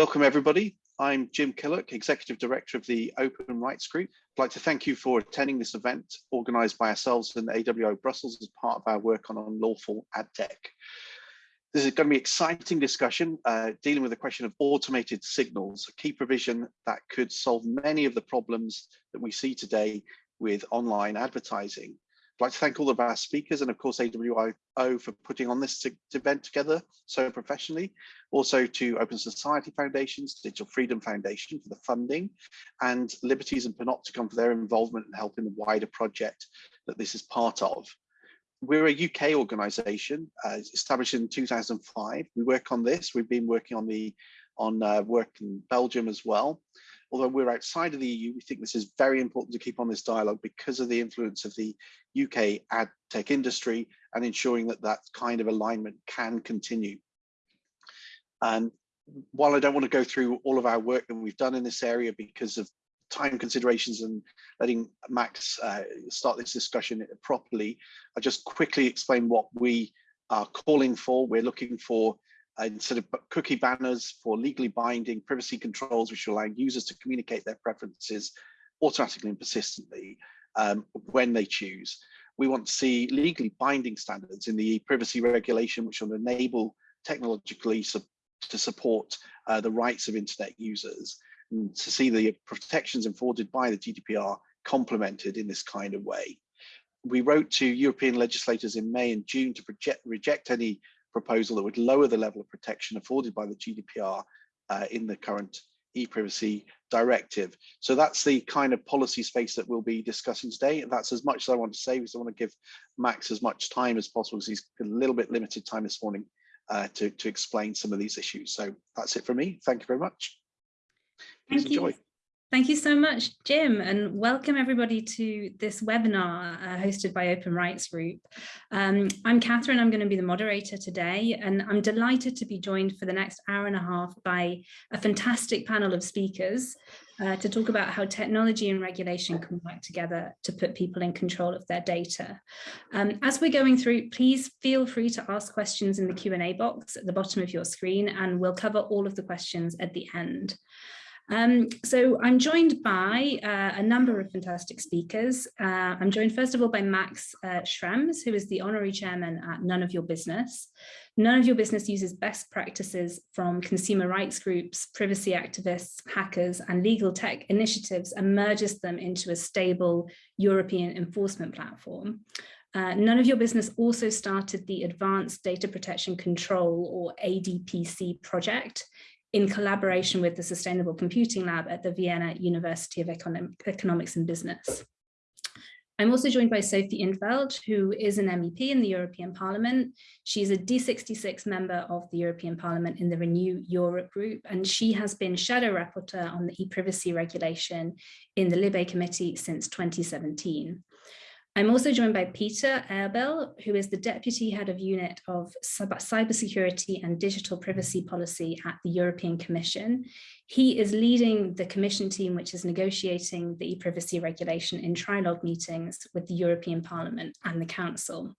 Welcome everybody. I'm Jim Killock, Executive Director of the Open Rights Group. I'd like to thank you for attending this event organised by ourselves and AWO Brussels as part of our work on unlawful ad tech. This is going to be an exciting discussion uh, dealing with the question of automated signals, a key provision that could solve many of the problems that we see today with online advertising. I'd like to thank all of our speakers and of course AWO for putting on this event together so professionally. Also to Open Society Foundations, Digital Freedom Foundation for the funding and Liberties and Panoptykon for their involvement and helping the wider project that this is part of. We're a UK organisation uh, established in 2005. We work on this. We've been working on the on uh, work in Belgium as well although we're outside of the EU, we think this is very important to keep on this dialogue because of the influence of the UK ad tech industry and ensuring that that kind of alignment can continue. And while I don't want to go through all of our work that we've done in this area because of time considerations and letting Max uh, start this discussion properly, I'll just quickly explain what we are calling for. We're looking for instead of cookie banners for legally binding privacy controls, which allow users to communicate their preferences automatically and persistently um, when they choose. We want to see legally binding standards in the privacy regulation, which will enable technologically su to support uh, the rights of internet users and to see the protections afforded by the GDPR complemented in this kind of way. We wrote to European legislators in May and June to reject any proposal that would lower the level of protection afforded by the GDPR uh, in the current e-privacy directive. So that's the kind of policy space that we'll be discussing today. And that's as much as I want to say because I want to give Max as much time as possible because he's a little bit limited time this morning uh, to, to explain some of these issues. So that's it for me. Thank you very much. Please Thank enjoy. You. Thank you so much, Jim, and welcome everybody to this webinar uh, hosted by Open Rights Group. Um, I'm Catherine, I'm going to be the moderator today, and I'm delighted to be joined for the next hour and a half by a fantastic panel of speakers uh, to talk about how technology and regulation can work together to put people in control of their data. Um, as we're going through, please feel free to ask questions in the Q&A box at the bottom of your screen, and we'll cover all of the questions at the end. Um, so I'm joined by uh, a number of fantastic speakers. Uh, I'm joined first of all by Max uh, Schrems, who is the honorary chairman at None of Your Business. None of Your Business uses best practices from consumer rights groups, privacy activists, hackers, and legal tech initiatives and merges them into a stable European enforcement platform. Uh, none of your business also started the Advanced Data Protection Control or ADPC project in collaboration with the Sustainable Computing Lab at the Vienna University of Econom Economics and Business. I'm also joined by Sophie in 't Veld, who is an MEP in the European Parliament. She's a D66 member of the European Parliament in the Renew Europe group, and she has been shadow rapporteur on the e-privacy regulation in the Libe committee since 2017. I'm also joined by Peter Eberl, who is the Deputy Head of Unit of Cybersecurity and Digital Privacy Policy at the European Commission. He is leading the Commission team, which is negotiating the e-privacy regulation in trilogue meetings with the European Parliament and the Council.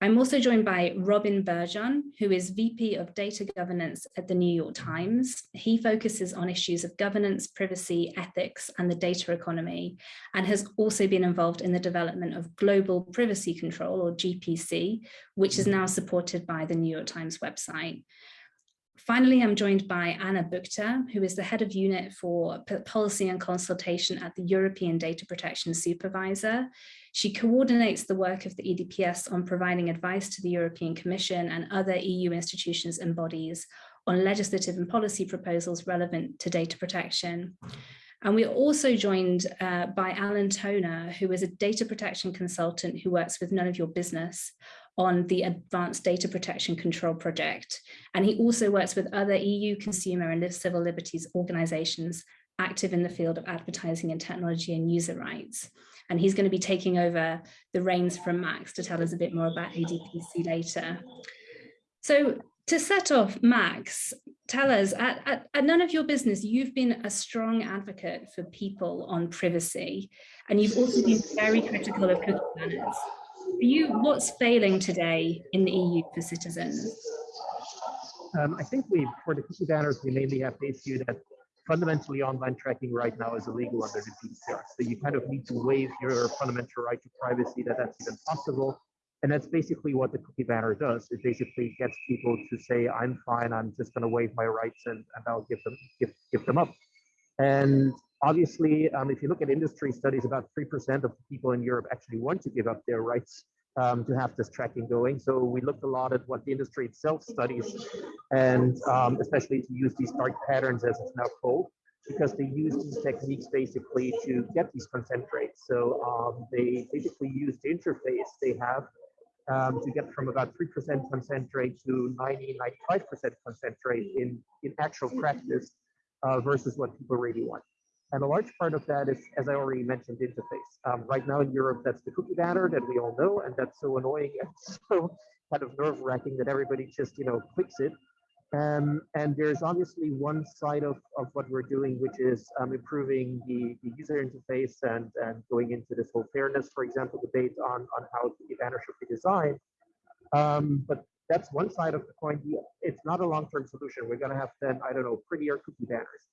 I'm also joined by Robin Berjon, who is VP of Data Governance at the New York Times. He focuses on issues of governance, privacy, ethics, and the data economy, and has also been involved in the development of Global Privacy Control, or GPC, which is now supported by the New York Times website. Finally, I'm joined by Anna Buchta, who is the head of unit for policy and consultation at the European Data Protection Supervisor. She coordinates the work of the EDPS on providing advice to the European Commission and other EU institutions and bodies on legislative and policy proposals relevant to data protection. And we're also joined uh, by Alan Toner, who is a data protection consultant who works with None of Your Business on the Advanced Data Protection Control Project. And he also works with other EU consumer and civil liberties organizations active in the field of advertising and technology and user rights. And he's going to be taking over the reins from Max to tell us a bit more about ADPC later. So to set off, Max, tell us, at, at, at, none of your business, you've been a strong advocate for people on privacy, and you've also been very critical of cookie banners. For you, what's failing today in the EU for citizens? Um, I think we, for the cookie banners, we mainly have the issue that fundamentally online tracking right now is illegal under the GDPR. So you kind of need to waive your fundamental right to privacy that that's even possible. And that's basically what the cookie banner does. It basically gets people to say, I'm fine, I'm just going to waive my rights and, and I'll give them give, give them up. And obviously, um, if you look at industry studies, about 3% of people in Europe actually want to give up their rights um, to have this tracking going. So we looked a lot at what the industry itself studies, and um, especially to use these dark patterns, as it's now called, because they use these techniques basically to get these consent rates. So um, they basically use the interface they have um, to get from about 3% consent rate to 90, 95% consent rate in, in actual practice uh, versus what people really want. And a large part of that is, as I already mentioned, interface. Um, right now in Europe, that's the cookie banner that we all know, and that's so annoying and so kind of nerve wracking that everybody just, you know, clicks it. Um, and there's obviously one side of, of what we're doing, which is um, improving the, the user interface and, and going into this whole fairness, for example, debate on, on how the banner should be designed. Um, but that's one side of the coin. It's not a long-term solution. We're going to have then, I don't know, prettier cookie banners.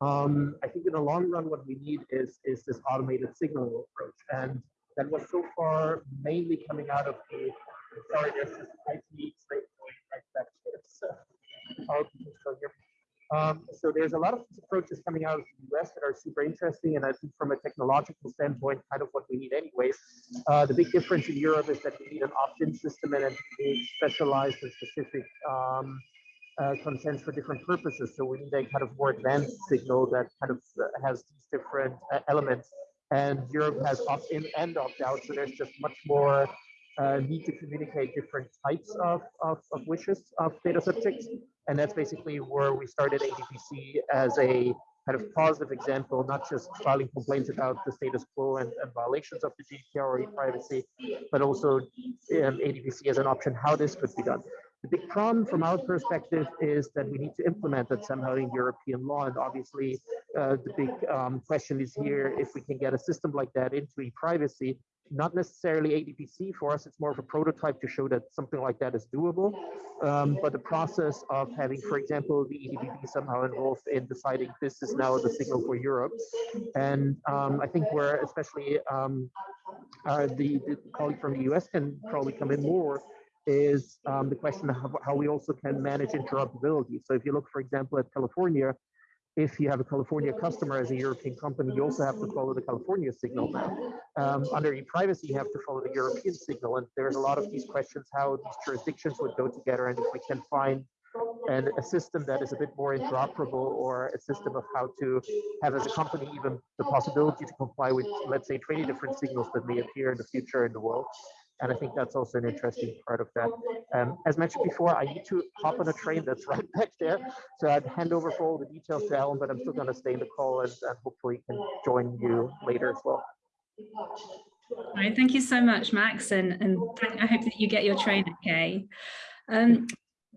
Um, I think in the long run, what we need is, is this automated signaling approach. And that was so far mainly coming out of the, sorry, there's this IT straight right back here. So, um, so there's a lot of approaches coming out of the US that are super interesting. And I think from a technological standpoint, kind of what we need anyways. Uh, the big difference in Europe is that we need an opt-in system and a specialized and specific um, uh, consents for different purposes. So we need a kind of more advanced signal that kind of uh, has these different uh, elements. And Europe has opt-in and opt-out, so there's just much more uh, need to communicate different types of, of, of, wishes of data subjects. And that's basically where we started ADPC as a kind of positive example, not just filing complaints about the status quo and, and violations of the GDPR or e-privacy, but also um, ADPC as an option how this could be done. The big problem from our perspective is that we need to implement it somehow in European law. And obviously, uh, the big um, question is here if we can get a system like that into e-privacy, not necessarily ADPC for us, it's more of a prototype to show that something like that is doable. Um, but the process of having, for example, the EDPB somehow involved in deciding this is now the signal for Europe. And um, I think where especially um, uh, the, the colleague from the US can probably come in more is um, the question of how we also can manage interoperability. So if you look, for example, at California, if you have a California customer as a European company, you also have to follow the California signal. Um, under e-privacy, you have to follow the European signal. And there's a lot of these questions how these jurisdictions would go together and if we can find and a system that is a bit more interoperable or a system of how to have as a company even the possibility to comply with let's say 20 different signals that may appear in the future in the world and I think that's also an interesting part of that. Um, as mentioned before, I need to hop on a train that's right back there. So I'd hand over for all the details to Alan, but I'm still going to stay in the call and, and hopefully can join you later as well. All right, thank you so much, Max, and, and I hope that you get your train okay. Um,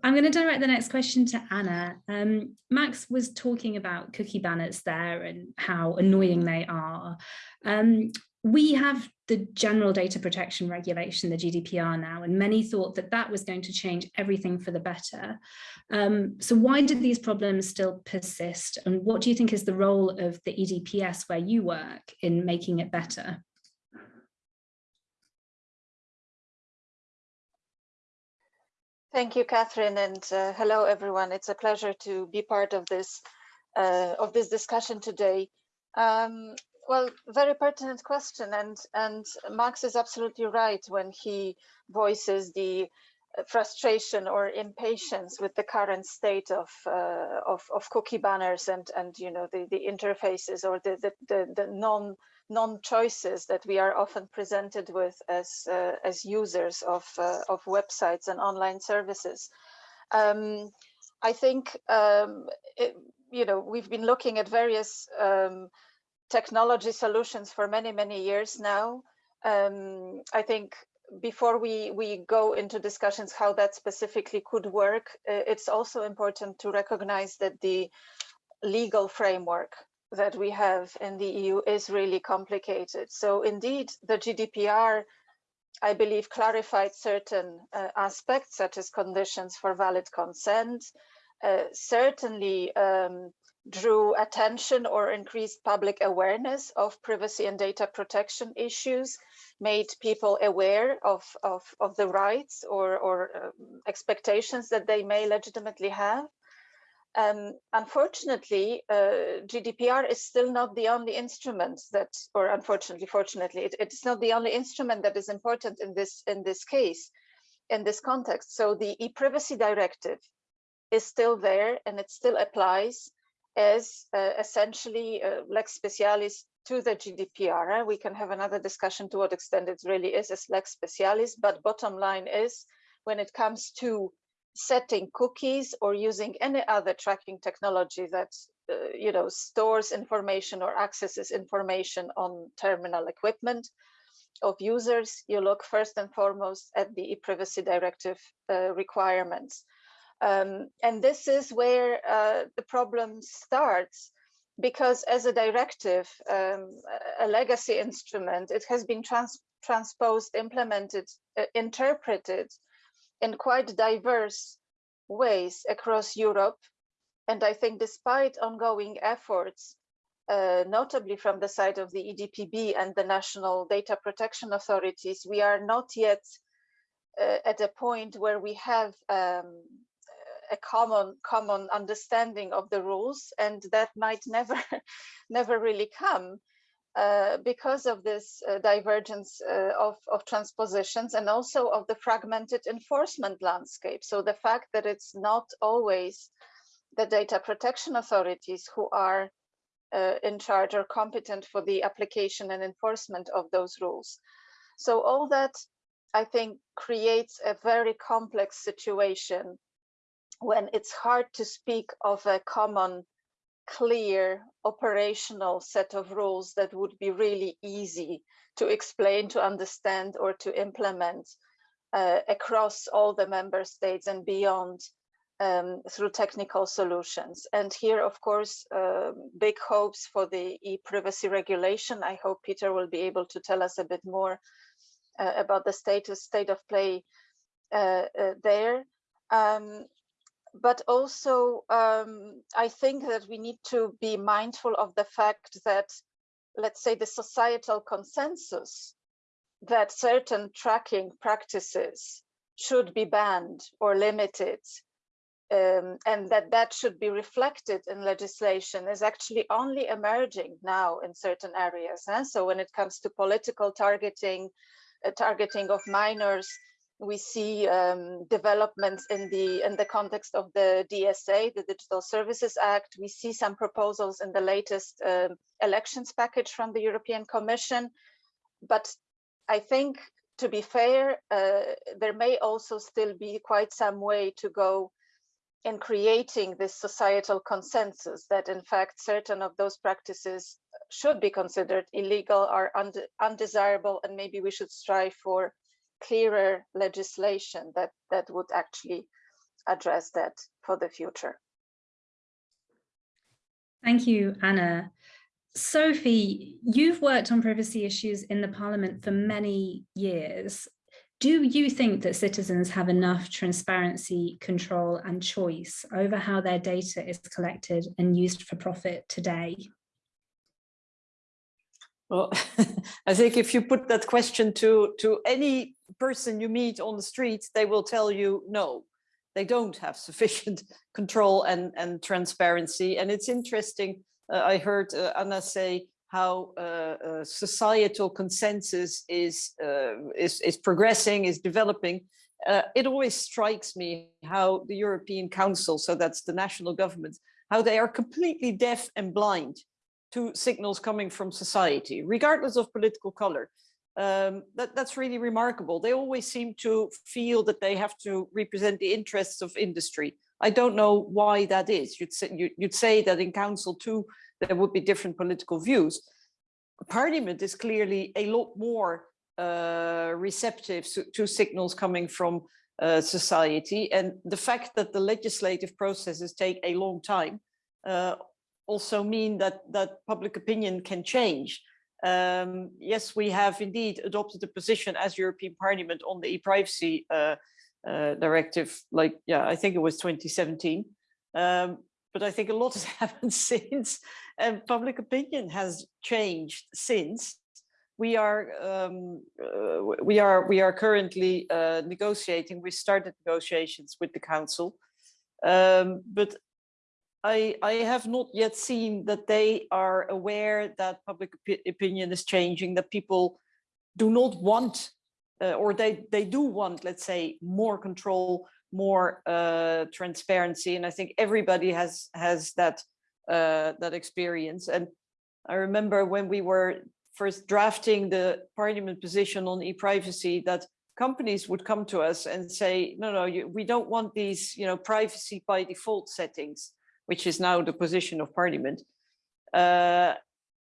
I'm going to direct the next question to Anna. Um, Max was talking about cookie banners there and how annoying they are. Um, we have the general data protection regulation, the GDPR now, and many thought that that was going to change everything for the better. Um, so why do these problems still persist? And what do you think is the role of the EDPS where you work in making it better? Thank you, Catherine, and uh, hello, everyone. It's a pleasure to be part of this uh, of this discussion today. Um, well, very pertinent question, and and Max is absolutely right when he voices the uh, frustration or impatience with the current state of uh, of, of cookie banners and and you know the the interfaces or the the the, the non non choices that we are often presented with as uh, as users of uh, of websites and online services. Um, I think um, it, you know we've been looking at various um, technology solutions for many, many years now. Um, I think before we, we go into discussions how that specifically could work, uh, it's also important to recognize that the legal framework that we have in the EU is really complicated. So indeed, the GDPR, I believe, clarified certain uh, aspects, such as conditions for valid consent, uh, certainly um, drew attention or increased public awareness of privacy and data protection issues, made people aware of, of, of the rights or, or um, expectations that they may legitimately have. Um, unfortunately, uh, GDPR is still not the only instrument that, or unfortunately, fortunately, it, it's not the only instrument that is important in this in this case, in this context. So the e-privacy directive is still there and it still applies as uh, essentially uh, lex specialis to the GDPR. We can have another discussion to what extent it really is as lex specialis, but bottom line is when it comes to setting cookies or using any other tracking technology that uh, you know stores information or accesses information on terminal equipment of users, you look first and foremost at the e-privacy directive uh, requirements. Um, and this is where uh, the problem starts because as a directive, um, a legacy instrument, it has been trans transposed, implemented, uh, interpreted in quite diverse ways across Europe. And I think despite ongoing efforts, uh, notably from the side of the EDPB and the national data protection authorities, we are not yet uh, at a point where we have um, a common common understanding of the rules and that might never never really come uh, because of this uh, divergence uh, of, of transpositions and also of the fragmented enforcement landscape. So the fact that it's not always the data protection authorities who are uh, in charge or competent for the application and enforcement of those rules. So all that I think creates a very complex situation when it's hard to speak of a common clear operational set of rules that would be really easy to explain, to understand, or to implement uh, across all the member states and beyond um, through technical solutions. And here, of course, uh, big hopes for the e-privacy regulation. I hope Peter will be able to tell us a bit more uh, about the status, state of play uh, uh, there. Um, but also um, I think that we need to be mindful of the fact that, let's say, the societal consensus that certain tracking practices should be banned or limited um, and that that should be reflected in legislation is actually only emerging now in certain areas. Huh? So when it comes to political targeting, uh, targeting of minors, we see um, developments in the in the context of the DSA, the Digital Services Act. We see some proposals in the latest uh, elections package from the European Commission. But I think, to be fair, uh, there may also still be quite some way to go in creating this societal consensus that in fact certain of those practices should be considered illegal or undesirable and maybe we should strive for clearer legislation that, that would actually address that for the future. Thank you, Anna. Sophie, you've worked on privacy issues in the Parliament for many years. Do you think that citizens have enough transparency, control and choice over how their data is collected and used for profit today? Well, I think if you put that question to, to any person you meet on the streets, they will tell you no, they don't have sufficient control and, and transparency. And it's interesting, uh, I heard uh, Anna say how uh, uh societal consensus is, uh, is, is progressing, is developing. Uh, it always strikes me how the European Council, so that's the national government, how they are completely deaf and blind to signals coming from society, regardless of political color. Um, that, that's really remarkable. They always seem to feel that they have to represent the interests of industry. I don't know why that is. You'd say, you, would say that in council too, there would be different political views. Parliament is clearly a lot more uh, receptive to, to, signals coming from uh, society. And the fact that the legislative processes take a long time uh, also mean that that public opinion can change. Um, yes, we have indeed adopted a position as European Parliament on the e-privacy uh, uh, directive, like, yeah, I think it was 2017. Um, but I think a lot has happened since, and public opinion has changed since. We are um, uh, we are we are currently uh, negotiating. We started negotiations with the council, um, but I I have not yet seen that they are aware that public op opinion is changing. That people do not want, uh, or they they do want, let's say, more control more uh, transparency. And I think everybody has has that uh, that experience. And I remember when we were first drafting the parliament position on e-privacy that companies would come to us and say, no, no, you, we don't want these, you know, privacy by default settings, which is now the position of parliament. Uh,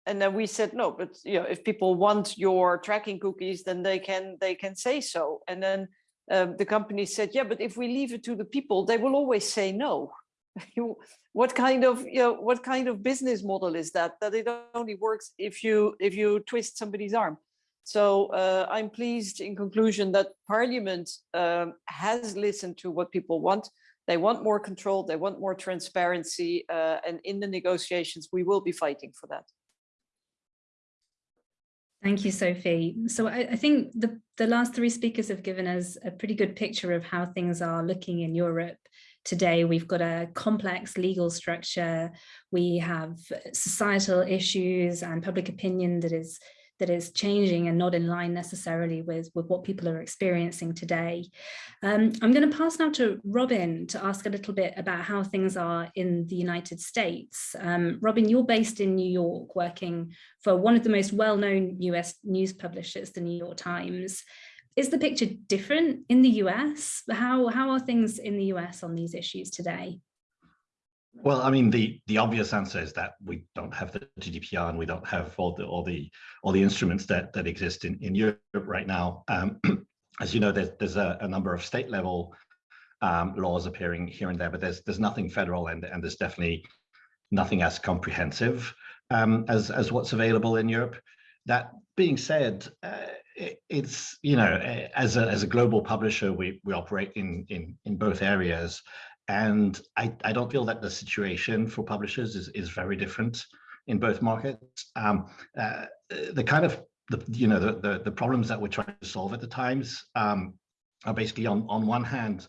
and then we said, no, but you know, if people want your tracking cookies, then they can they can say so. And then um, the company said, yeah, but if we leave it to the people, they will always say no. what kind of you know what kind of business model is that that it only works if you if you twist somebody's arm so uh, i'm pleased in conclusion that parliament um, has listened to what people want they want more control they want more transparency uh, and in the negotiations we will be fighting for that Thank you, Sophie. So I, I, think the, the last three speakers have given us a pretty good picture of how things are looking in Europe today. We've got a complex legal structure. We have societal issues and public opinion that is that is changing and not in line necessarily with, with what people are experiencing today. Um, I'm going to pass now to Robin to ask a little bit about how things are in the United States. Um, Robin, you're based in New York, working for one of the most well-known US news publishers, the New York Times. Is the picture different in the US? How, how are things in the US on these issues today? Well, I mean, the the obvious answer is that we don't have the GDPR and we don't have all the all the all the instruments that that exist in in Europe right now. Um, as you know, there's there's a, a number of state level um, laws appearing here and there, but there's there's nothing federal and and there's definitely nothing as comprehensive um, as as what's available in Europe. That being said, uh, it, it's you know as a as a global publisher, we we operate in in in both areas, and I, I don't feel that the situation for publishers is, is very different in both markets. Um, uh, the kind of, the, you know, the, the, the, problems that we're trying to solve at the times um, are basically on, on one hand,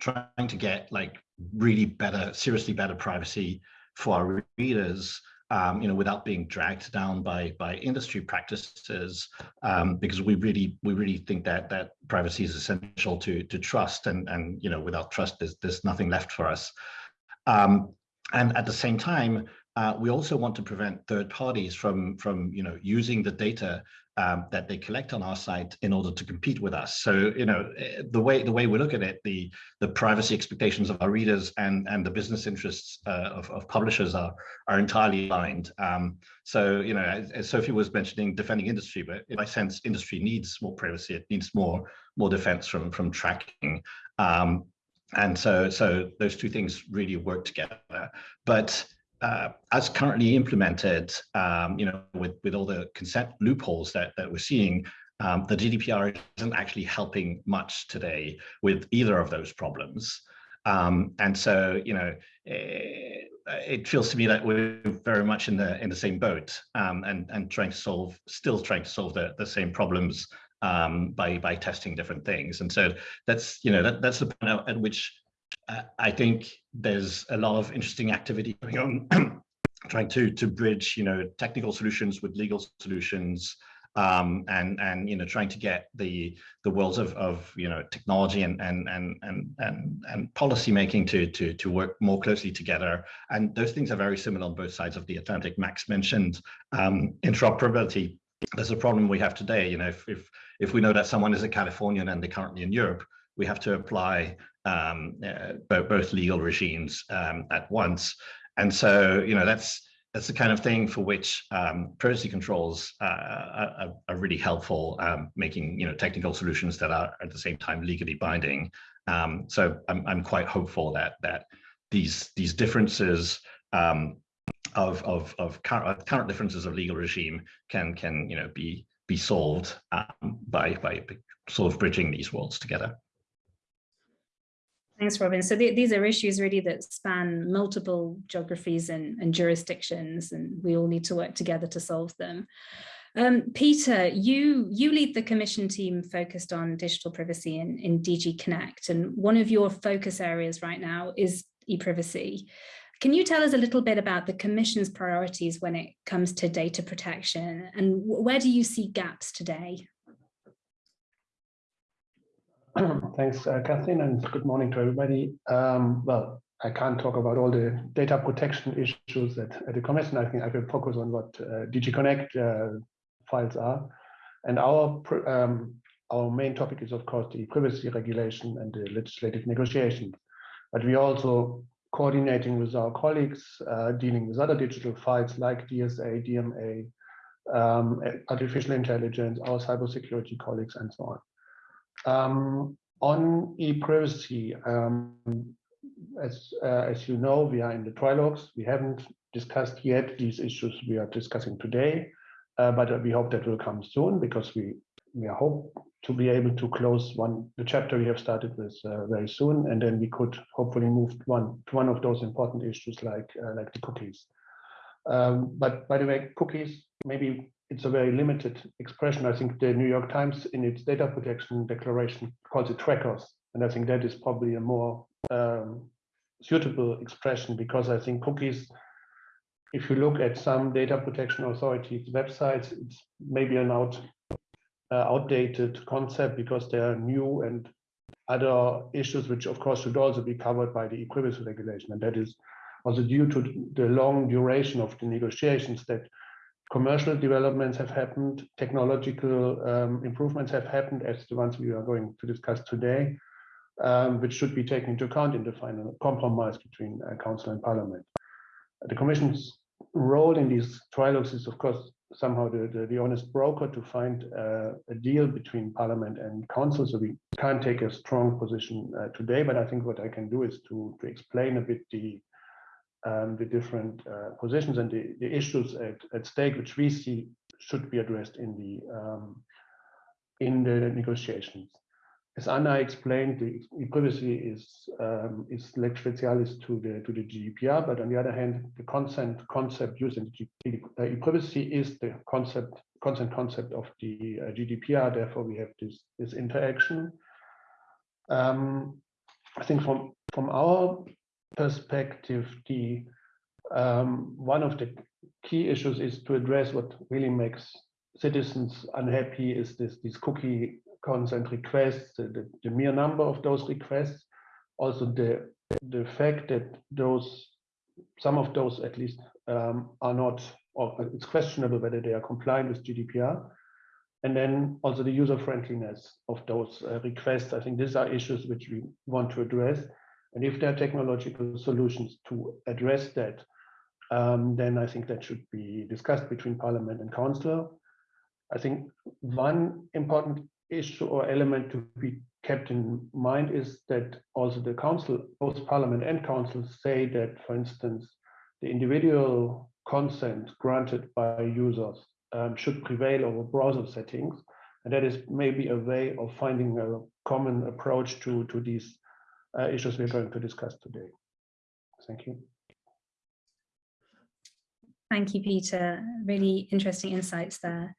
trying to get like really better, seriously better privacy for our readers um, you know, without being dragged down by by industry practices, um, because we really we really think that that privacy is essential to to trust, and and you know, without trust, there's there's nothing left for us. Um, and at the same time, uh, we also want to prevent third parties from from you know using the data um, that they collect on our site in order to compete with us. So, you know, eh, the way the way we look at it, the the privacy expectations of our readers and and the business interests uh, of, of publishers are are entirely aligned. Um, so, you know, as, as, Sophie was mentioning, defending industry, but in my sense, industry needs more privacy. It needs more more defense from from tracking. Um, and so so those two things really work together. But uh, as currently implemented, um, you know, with, with all the consent loopholes that, that we're seeing, um, the GDPR isn't actually helping much today with either of those problems. Um, and so, you know, it, eh, it, feels to me that we're very much in the in the same boat um, and and trying to solve, still trying to solve the, the same problems um, by by testing different things. And so that's you know that that's the point at which I think there's a lot of interesting activity going on, trying to to bridge, you know, technical solutions with legal solutions, um, and and you know, trying to get the the worlds of of you know technology and and and and and and policy making to to to work more closely together. And those things are very similar on both sides of the Atlantic. Max mentioned um, interoperability. There's a problem we have today. You know, if if if we know that someone is a Californian and they're currently in Europe, we have to apply um, uh, both legal regimes um, at once. And so, you know, that's that's the kind of thing for which um, privacy controls uh, are, are, really helpful, um, making you know technical solutions that are at the same time legally binding. Um, so I'm I'm quite hopeful that that these these differences um, of of of current, current differences of legal regime can can you know be be solved by by sort of bridging these worlds together. Thanks, Robin. So th these are issues really that span multiple geographies and, and jurisdictions, and we all need to work together to solve them. Um, Peter, you, you lead the commission team focused on digital privacy in, in DG Connect, and one of your focus areas right now is e-privacy. Can you tell us a little bit about the Commission's priorities when it comes to data protection and where do you see gaps today? Thanks, uh, Kathleen, and good morning to everybody. Um, well, I can't talk about all the data protection issues at, at the Commission. I think I will focus on what uh, DG Connect uh, files are. And our um, our main topic is, of course, the privacy regulation and the legislative negotiations. But we also coordinating with our colleagues, uh, dealing with other digital files like DSA, DMA, um, artificial intelligence, our cybersecurity colleagues, and so on. Um, on e-privacy, um, as, uh, as you know, we are in the trilogues. We haven't discussed yet these issues we are discussing today, uh, but we hope that will come soon because we we hope to be able to close one the chapter we have started with uh, very soon, and then we could hopefully move one to one of those important issues like uh, like the cookies. Um, but by the way, cookies maybe it's a very limited expression. I think the New York Times in its data protection declaration calls it trackers, and I think that is probably a more um, suitable expression because I think cookies if you look at some data protection authorities websites, it's maybe an out uh, outdated concept because they are new and other issues which of course should also be covered by the e-privacy regulation and that is also due to the long duration of the negotiations that commercial developments have happened technological um, improvements have happened as the ones we are going to discuss today um, which should be taken into account in the final compromise between uh, council and parliament the commission's role in these trilogues is of course somehow the, the, the, honest broker to find uh, a deal between parliament and council. So we can't take a strong position uh, today, but I think what I can do is to, to explain a bit the um, the different uh, positions and the, the issues at, at stake, which we see should be addressed in the um, in the negotiations as Anna explained, the privacy is um, is lex specialis to the to the GDPR, but on the other hand, the consent concept used in the uh, privacy is the concept consent concept of the uh, GDPR. Therefore, we have this this interaction. Um, I think from from our perspective, the um, one of the key issues is to address what really makes citizens unhappy is this these cookie consent requests, the, the mere number of those requests, also the the fact that those some of those at least um, are not or it's questionable whether they are compliant with GDPR and then also the user friendliness of those uh, requests. I think these are issues which we want to address and if there are technological solutions to address that um, then I think that should be discussed between parliament and council I think one important issue or element to be kept in mind is that also the council, both parliament and council say that, for instance, the individual consent granted by users um, should prevail over browser settings. And that is maybe a way of finding a common approach to, to these uh, issues we're going to discuss today. Thank you. Thank you, Peter. Really interesting insights there.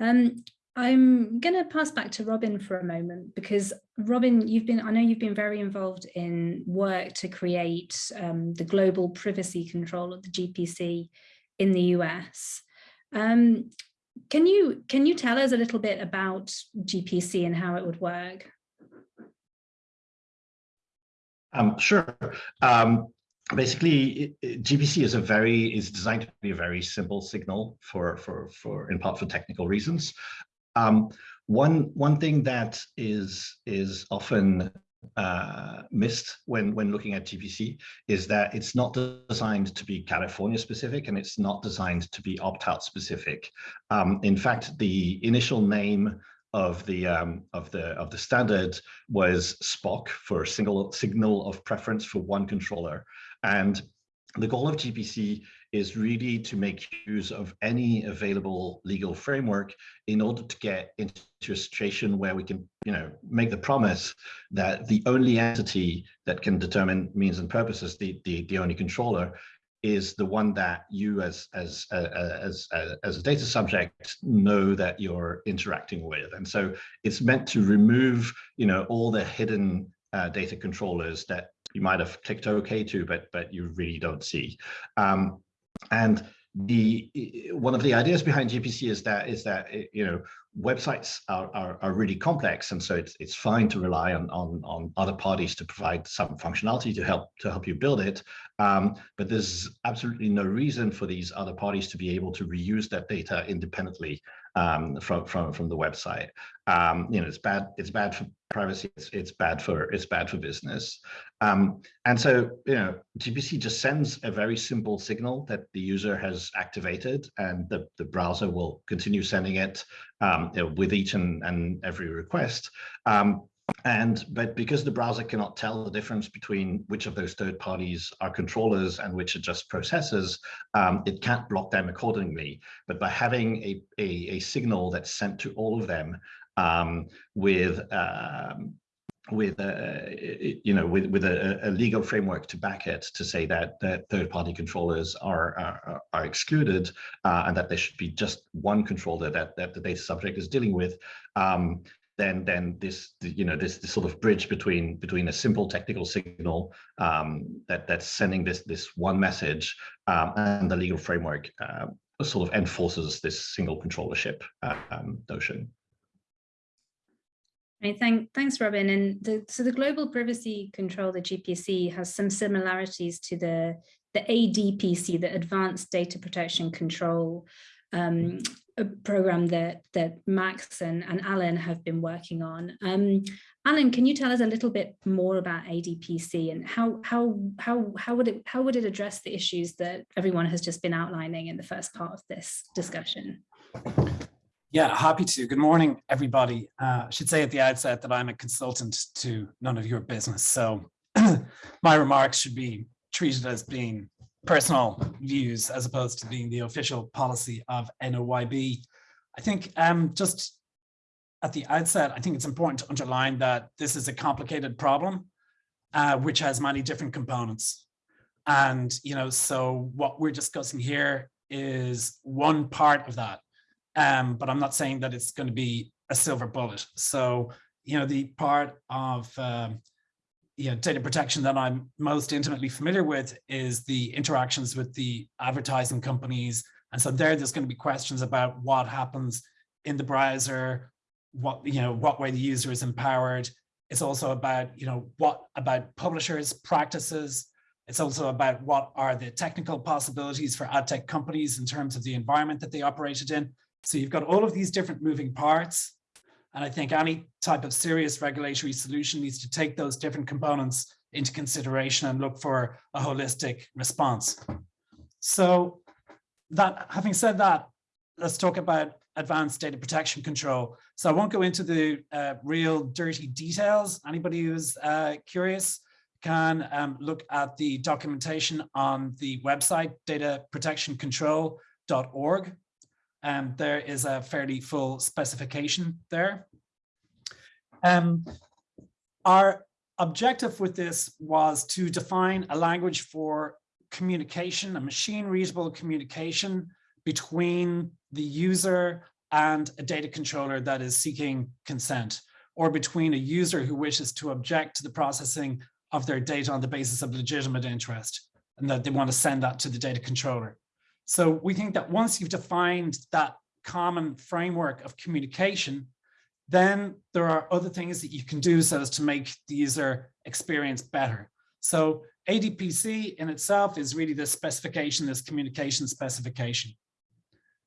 Um, I'm going to pass back to Robin for a moment because Robin, you've been, I know you've been very involved in work to create um, the global privacy control of the GPC in the US. Um, can you can you tell us a little bit about GPC and how it would work? Um, sure. Um, basically GPC is a very is designed to be a very simple signal for for for in part for technical reasons. Um, one one thing that is is often uh, missed when when looking at GPC is that it's not designed to be California specific and it's not designed to be opt-out specific. Um, in fact, the initial name of the um, of the of the standard was SPOC for a single signal of preference for one controller, and the goal of GPC is really to make use of any available legal framework in order to get into a situation where we can, you know, make the promise that the only entity that can determine means and purposes, the the, the only controller, is the one that you as as uh, as uh, as a data subject know that you're interacting with and so it's meant to remove you know all the hidden uh, data controllers that you might have clicked OK to, but but you really don't see. Um, and the one of the ideas behind GPC is that is that you know websites are, are, are really complex, and so it's it's fine to rely on on on other parties to provide some functionality to help to help you build it. Um, but there's absolutely no reason for these other parties to be able to reuse that data independently um, from from from the website. Um, you know, it's bad. It's bad for privacy. It's it's bad for it's bad for business. Um, and so you know, GPC just sends a very simple signal that the user has activated, and the the browser will continue sending it um, with each and and every request. Um, and but because the browser cannot tell the difference between which of those third parties are controllers and which are just processors, um, it can't block them accordingly. But by having a, a, a signal that's sent to all of them um, with um, with a, uh, you know with with a, a, legal framework to back it to say that that third party controllers are are, are excluded uh, and that there should be just one controller that that the data subject is dealing with um, then then this you know this, this sort of bridge between between a simple technical signal um, that that's sending this this one message um, and the legal framework uh, sort of enforces this single controllership um, notion. Thank, thanks, Robin. And the, so the global privacy control, the GPC, has some similarities to the, the ADPC, the Advanced Data Protection Control um, program that that Max and, and Alan have been working on. Um, Alan, can you tell us a little bit more about ADPC and how how how how would it how would it address the issues that everyone has just been outlining in the first part of this discussion? Yeah, happy to. Good morning, everybody. Uh, I should say at the outset that I'm a consultant to none of your business, so my remarks should be treated as being personal views as opposed to being the official policy of NOYB. I think um, just at the outset, I think it's important to underline that this is a complicated problem, uh, which has many different components. And, you know, so what we're discussing here is one part of that. Um, but I'm not saying that it's going to be a silver bullet. So, you know, the part of um, you know, data protection that I'm most intimately familiar with is the interactions with the advertising companies. And so there, there's going to be questions about what happens in the browser, what, you know, what way the user is empowered. It's also about, you know, what about publishers practices. It's also about what are the technical possibilities for ad tech companies in terms of the environment that they operated in. So you've got all of these different moving parts. And I think any type of serious regulatory solution needs to take those different components into consideration and look for a holistic response. So that having said that, let's talk about advanced data protection control. So I won't go into the uh, real dirty details. Anybody who's uh, curious can um, look at the documentation on the website dataprotectioncontrol.org um, there is a fairly full specification there. Um, our objective with this was to define a language for communication, a machine readable communication between the user and a data controller that is seeking consent, or between a user who wishes to object to the processing of their data on the basis of legitimate interest, and that they want to send that to the data controller. So we think that once you've defined that common framework of communication, then there are other things that you can do so as to make the user experience better. So ADPC in itself is really this specification, this communication specification.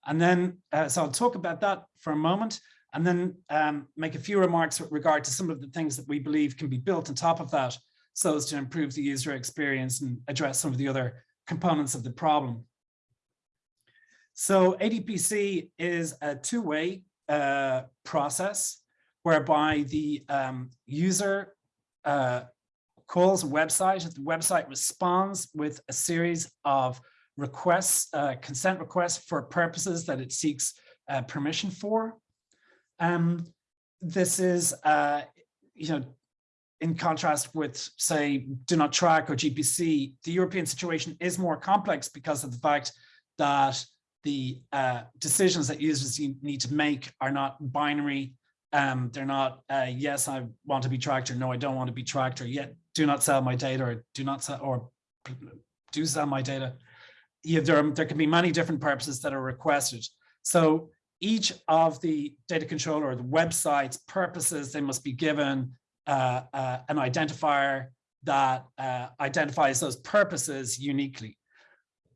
And then, uh, so I'll talk about that for a moment and then um, make a few remarks with regard to some of the things that we believe can be built on top of that so as to improve the user experience and address some of the other components of the problem. So ADPC is a two-way uh, process whereby the um, user uh, calls a website. The website responds with a series of requests, uh, consent requests for purposes that it seeks uh, permission for. Um, this is, uh, you know, in contrast with, say, do not track or GPC, the European situation is more complex because of the fact that the uh, decisions that users need to make are not binary. Um, they're not, uh, yes, I want to be tracked or no, I don't want to be tracked or yet do not sell my data or do not sell or do sell my data. Yeah, there, there can be many different purposes that are requested. So each of the data controller or the website's purposes, they must be given uh, uh, an identifier that uh, identifies those purposes uniquely.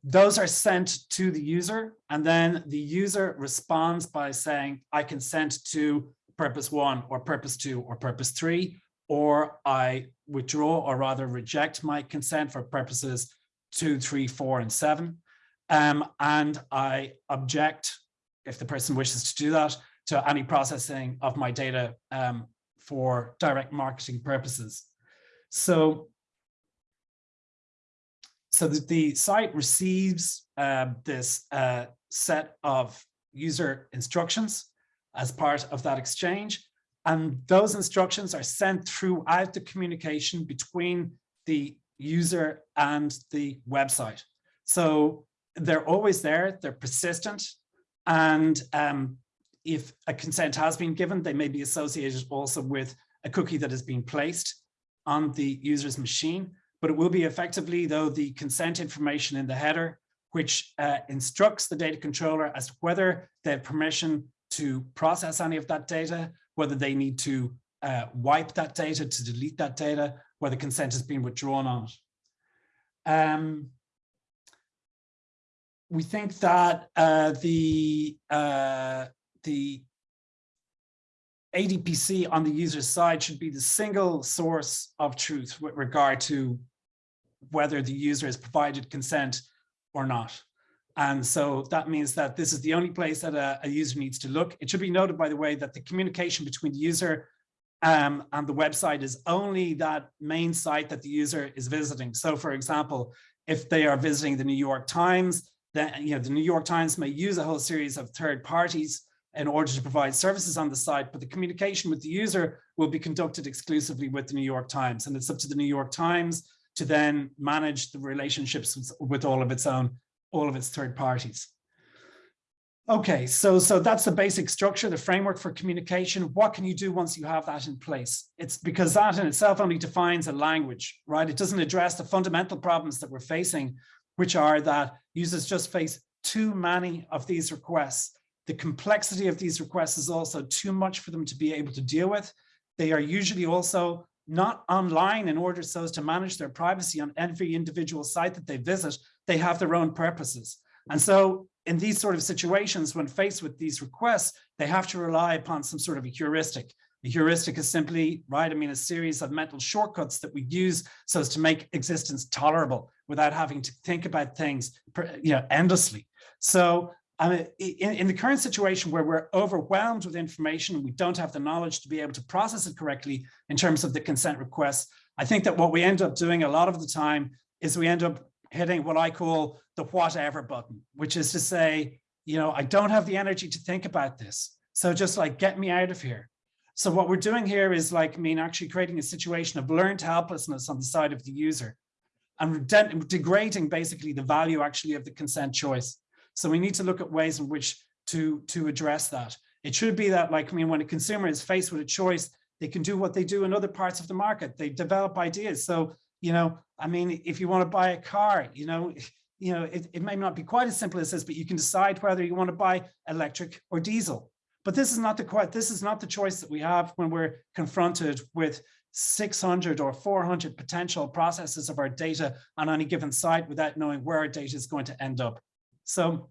Those are sent to the user and then the user responds by saying, I consent to purpose one or purpose two or purpose three, or I withdraw or rather reject my consent for purposes two, three, four, and seven. Um, and I object, if the person wishes to do that, to any processing of my data um, for direct marketing purposes. So, so the, site receives uh, this uh, set of user instructions as part of that exchange. And those instructions are sent throughout the communication between the user and the website. So they're always there, they're persistent, and um, if a consent has been given, they may be associated also with a cookie that has been placed on the user's machine, but it will be effectively though the consent information in the header, which uh, instructs the data controller as to whether they have permission to process any of that data, whether they need to uh, wipe that data, to delete that data, whether consent has been withdrawn on it. Um, we think that uh, the uh, the ADPC on the user side should be the single source of truth with regard to whether the user has provided consent or not. And so that means that this is the only place that a, a user needs to look. It should be noted, by the way, that the communication between the user um, and the website is only that main site that the user is visiting. So for example, if they are visiting the New York Times, then you know the New York Times may use a whole series of third parties in order to provide services on the site, but the communication with the user will be conducted exclusively with the New York Times. And it's up to the New York Times to then manage the relationships with, with all of its own, all of its third parties. Okay, so, so that's the basic structure, the framework for communication. What can you do once you have that in place? It's because that in itself only defines a language, right? It doesn't address the fundamental problems that we're facing, which are that users just face too many of these requests the complexity of these requests is also too much for them to be able to deal with. They are usually also not online in order so as to manage their privacy on every individual site that they visit. They have their own purposes. And so in these sort of situations, when faced with these requests, they have to rely upon some sort of a heuristic. A heuristic is simply, right, I mean, a series of mental shortcuts that we use so as to make existence tolerable without having to think about things you know, endlessly. So I mean, in, in, the current situation where we're overwhelmed with information, we don't have the knowledge to be able to process it correctly in terms of the consent requests. I think that what we end up doing a lot of the time is we end up hitting what I call the whatever button, which is to say, you know, I don't have the energy to think about this. So just like, get me out of here. So what we're doing here is like, I mean, actually creating a situation of learned helplessness on the side of the user and degrading basically the value actually of the consent choice. So we need to look at ways in which to, to address that. It should be that like, I mean, when a consumer is faced with a choice, they can do what they do in other parts of the market. They develop ideas. So, you know, I mean, if you want to buy a car, you know, you know, it, it may not be quite as simple as this, but you can decide whether you want to buy electric or diesel. But this is not the quite this is not the choice that we have when we're confronted with 600 or 400 potential processes of our data on any given site without knowing where our data is going to end up. So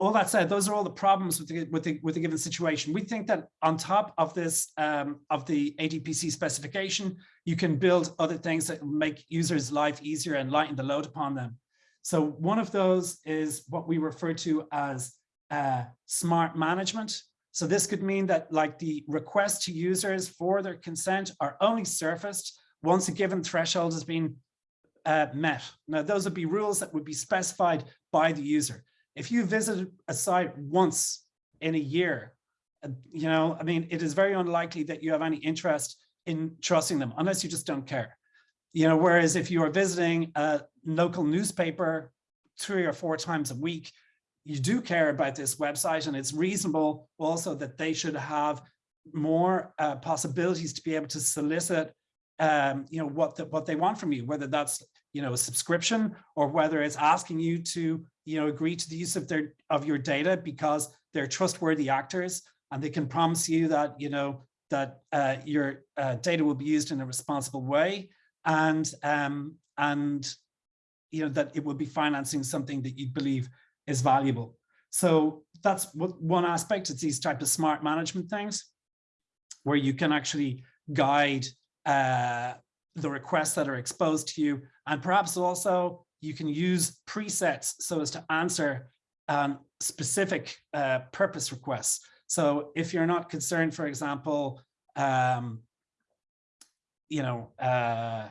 all that said, those are all the problems with the, with the, with the given situation. We think that on top of this, um, of the ADPC specification, you can build other things that make users' life easier and lighten the load upon them. So one of those is what we refer to as uh, smart management. So this could mean that like the requests to users for their consent are only surfaced once a given threshold has been uh, met. Now, those would be rules that would be specified by the user. If you visit a site once in a year, uh, you know, I mean, it is very unlikely that you have any interest in trusting them unless you just don't care. You know, whereas if you are visiting a local newspaper three or four times a week, you do care about this website and it's reasonable also that they should have more uh, possibilities to be able to solicit um, you know, what the, what they want from you, whether that's, you know, a subscription or whether it's asking you to, you know, agree to the use of their of your data because they're trustworthy actors and they can promise you that, you know, that uh, your uh, data will be used in a responsible way and um, and you know that it will be financing something that you believe is valuable. So that's what one aspect. It's these type of smart management things where you can actually guide uh, the requests that are exposed to you. And perhaps also you can use presets so as to answer um, specific uh, purpose requests. So if you're not concerned, for example, um, you know, uh,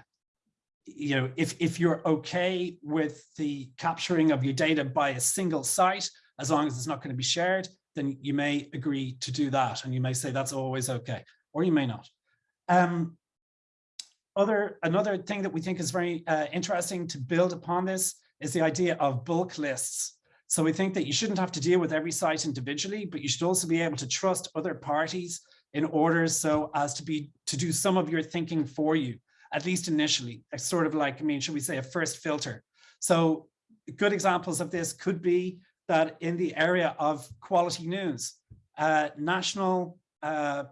you know, if, if you're okay with the capturing of your data by a single site, as long as it's not going to be shared, then you may agree to do that. And you may say that's always okay, or you may not. Um, other, another thing that we think is very uh, interesting to build upon this is the idea of bulk lists. So we think that you shouldn't have to deal with every site individually, but you should also be able to trust other parties in order so as to be to do some of your thinking for you at least initially, sort of like, I mean, should we say a first filter? So good examples of this could be that in the area of quality news, uh, national uh,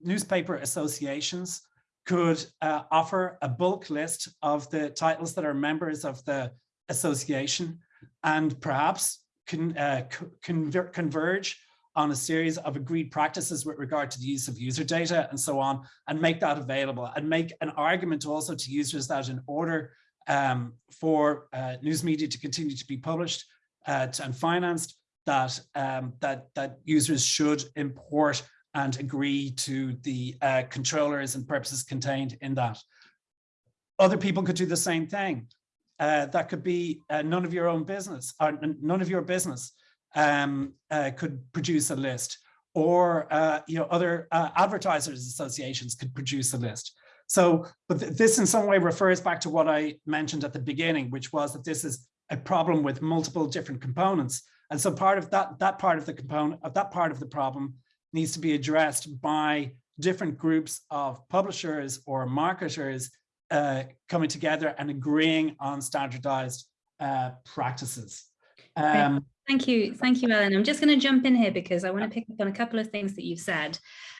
newspaper associations could uh, offer a bulk list of the titles that are members of the association and perhaps can uh, converge on a series of agreed practices with regard to the use of user data and so on, and make that available and make an argument also to users that in order um, for uh, news media to continue to be published uh, and financed, that, um, that, that users should import and agree to the uh, controllers and purposes contained in that. Other people could do the same thing. Uh, that could be uh, none of your own business or none of your business um, uh, could produce a list or uh, you know other uh, advertisers associations could produce a list. So, but th this in some way refers back to what I mentioned at the beginning, which was that this is a problem with multiple different components. And so part of that, that part of the component of that part of the problem needs to be addressed by different groups of publishers or marketers uh, coming together and agreeing on standardized uh, practices. Um, Thank you. Thank you, Alan. I'm just going to jump in here because I want to pick up on a couple of things that you've said.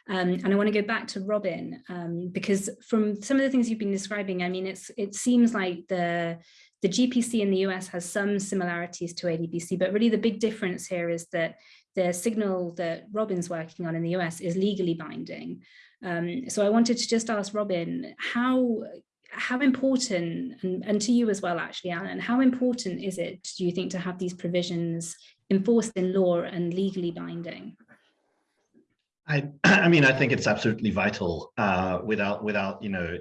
Um, and I want to go back to Robin um, because from some of the things you've been describing, I mean, it's it seems like the the GPC in the US has some similarities to ADPC, but really the big difference here is that the signal that Robin's working on in the US is legally binding. Um, so I wanted to just ask Robin, how how important, and, and to you as well, actually, Alan, how important is it, do you think, to have these provisions enforced in law and legally binding? I, I mean, I think it's absolutely vital. Uh, without, without, you know,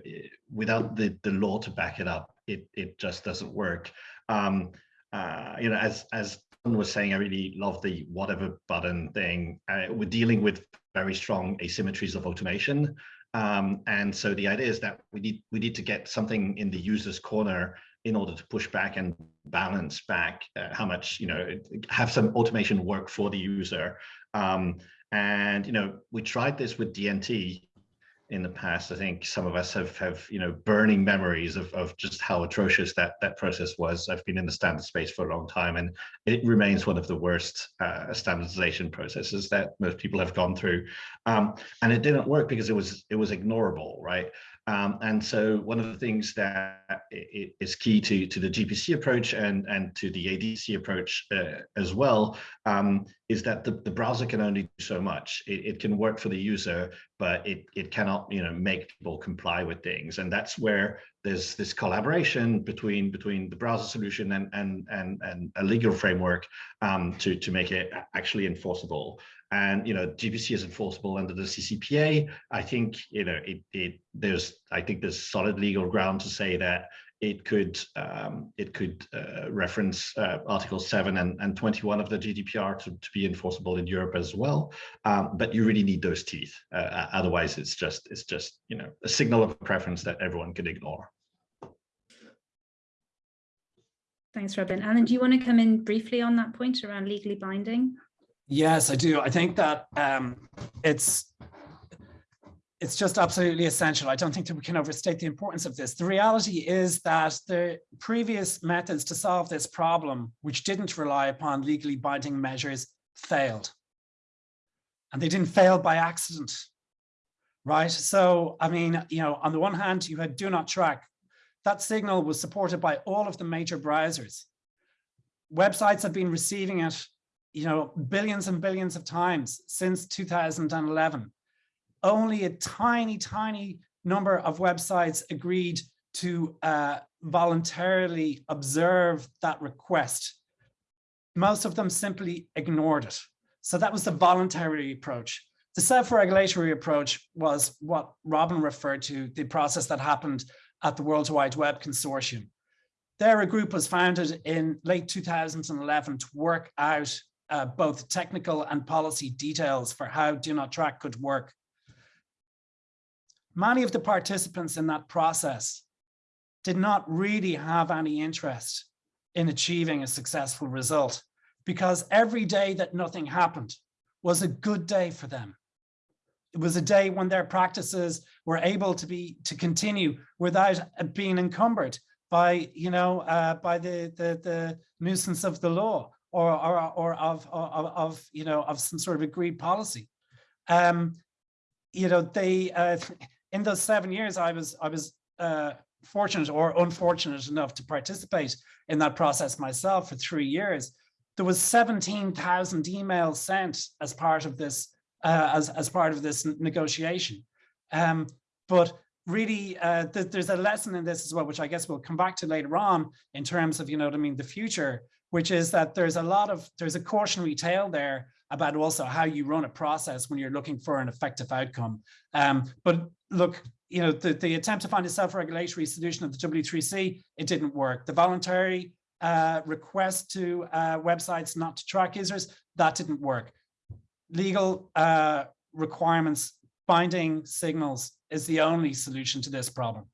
without the the law to back it up, it it just doesn't work. Um, uh, you know, as as was saying, I really love the whatever button thing. Uh, we're dealing with very strong asymmetries of automation. Um, and so the idea is that we need we need to get something in the user's corner in order to push back and balance back uh, how much you know have some automation work for the user. Um, and you know we tried this with DNT in the past. I think some of us have have you know burning memories of of just how atrocious that that process was. I've been in the standard space for a long time, and it remains one of the worst uh, standardization processes that most people have gone through. Um, and it didn't work because it was it was ignorable, right? Um, and so one of the things that is key to, to the GPC approach and, and to the ADPC approach uh, as well um, is that the, the browser can only do so much. It, it, can work for the user, but it it cannot you know make people comply with things. And that's where there's this collaboration between between the browser solution and and and, and a legal framework um, to to make it actually enforceable. And you know gpc is enforceable under the ccpa i think you know it, it there's i think there's solid legal ground to say that it could um, it could uh, reference uh, Article 7 and, and 21 of the GDPR to, to be enforceable in Europe as well. Um, but you really need those teeth. Uh, otherwise, it's just it's just you know a signal of preference that everyone can ignore. Thanks, Robin. Alan, do you want to come in briefly on that point around legally binding? Yes, I do. I think that um, it's it's just absolutely essential. I don't think that we can overstate the importance of this. The reality is that the previous methods to solve this problem, which didn't rely upon legally binding measures, failed. And they didn't fail by accident, right? So, I mean, you know, on the one hand, you had do not track. That signal was supported by all of the major browsers. Websites have been receiving it, you know, billions and billions of times since 2011 only a tiny, tiny number of websites agreed to uh, voluntarily observe that request. Most of them simply ignored it. So that was the voluntary approach. The self-regulatory approach was what Robin referred to, the process that happened at the World Wide Web Consortium. There, a group was founded in late 2011 to work out uh, both technical and policy details for how Do Not Track could work. Many of the participants in that process did not really have any interest in achieving a successful result because every day that nothing happened was a good day for them. It was a day when their practices were able to be to continue without being encumbered by, you know, uh, by the, the, the nuisance of the law or, or, or of, of, of, you know, of some sort of agreed policy. Um, you know, they, uh, in those seven years, I was I was uh, fortunate or unfortunate enough to participate in that process myself for three years. There was 17,000 emails sent as part of this uh, as as part of this negotiation. Um, but really, uh, th there's a lesson in this as well, which I guess we'll come back to later on in terms of you know what I mean the future, which is that there's a lot of there's a cautionary tale there about also how you run a process when you're looking for an effective outcome. Um, but look, you know, the, the attempt to find a self-regulatory solution of the W3C, it didn't work. The voluntary uh, request to uh, websites not to track users, that didn't work. Legal uh, requirements, binding signals is the only solution to this problem.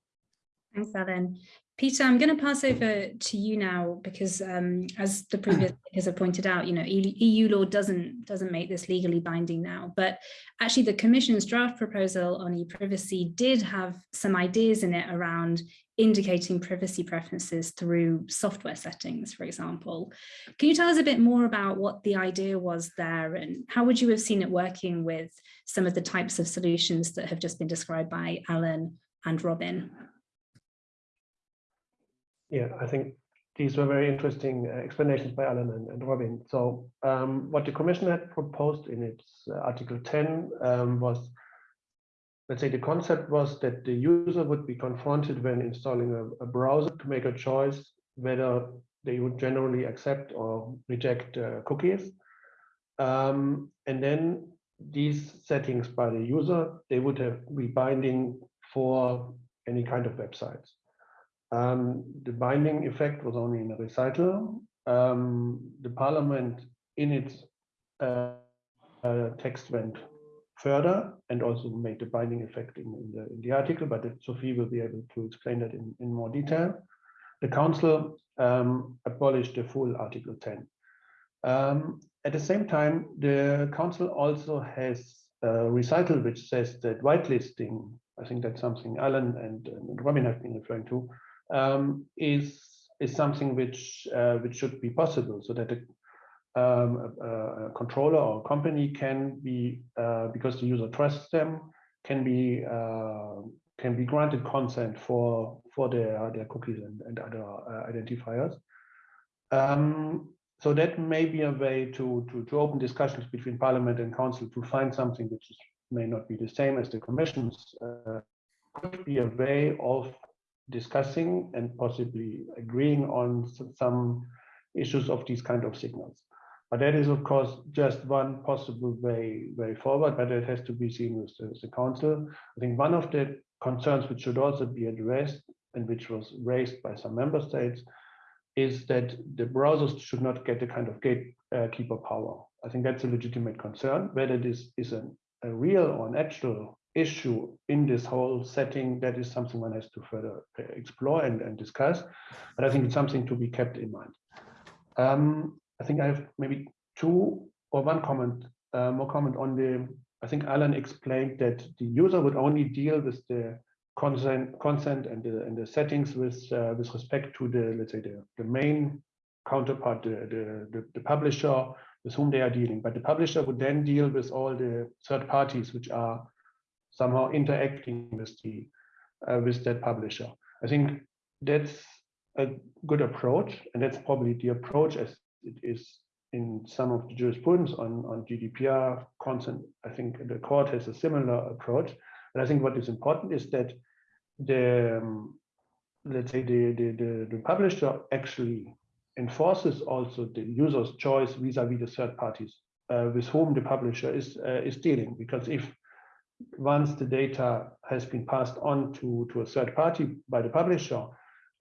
Thanks, Alan. Peter, I'm going to pass over to you now because, um, as the previous speakers have pointed out, you know, EU law doesn't doesn't make this legally binding now. But actually, the Commission's draft proposal on e-privacy did have some ideas in it around indicating privacy preferences through software settings, for example. Can you tell us a bit more about what the idea was there and how would you have seen it working with some of the types of solutions that have just been described by Alan and Robin? Yeah, I think these were very interesting uh, explanations by Alan and, and Robin. So um, what the Commission had proposed in its uh, Article 10 um, was, let's say the concept was that the user would be confronted when installing a, a browser to make a choice whether they would generally accept or reject uh, cookies. Um, and then these settings by the user, they would have be binding for any kind of websites. Um, the binding effect was only in a recital. Um, the parliament in its uh, uh, text went further and also made the binding effect in, in, the, in the article, but Sophie will be able to explain that in, in more detail. The council um, abolished the full Article 10. Um, at the same time, the council also has a recital which says that whitelisting, I think that's something Alan and, and Robin have been referring to, um, is is something which uh, which should be possible, so that a, um, a, a controller or a company can be uh, because the user trusts them can be uh, can be granted consent for for their their cookies and, and other uh, identifiers. Um, so that may be a way to, to to open discussions between Parliament and Council to find something which is may not be the same as the commission's, uh, could be a way of discussing and possibly agreeing on some issues of these kind of signals. But that is, of course, just one possible way way forward, but it has to be seen with the, the council. I think one of the concerns which should also be addressed and which was raised by some member states is that the browsers should not get a kind of gatekeeper uh, power. I think that's a legitimate concern. Whether this is a real or an actual issue in this whole setting, that is something one has to further uh, explore and, and discuss. But I think it's something to be kept in mind. Um, I think I have maybe two or one comment, uh, more comment on the, I think Alan explained that the user would only deal with the consent consent and the and the settings with uh, with respect to the let's say the, the main counterpart the, the, the the publisher with whom they are dealing but the publisher would then deal with all the third parties which are somehow interacting with the uh, with that publisher. I think that's a good approach and that's probably the approach as it is in some of the jurisprudence on on gdpr consent i think the court has a similar approach. But I think what is important is that the um, let's say the, the, the the publisher actually enforces also the user's choice vis-a-vis -vis the third parties uh, with whom the publisher is uh, is dealing. Because if once the data has been passed on to to a third party by the publisher,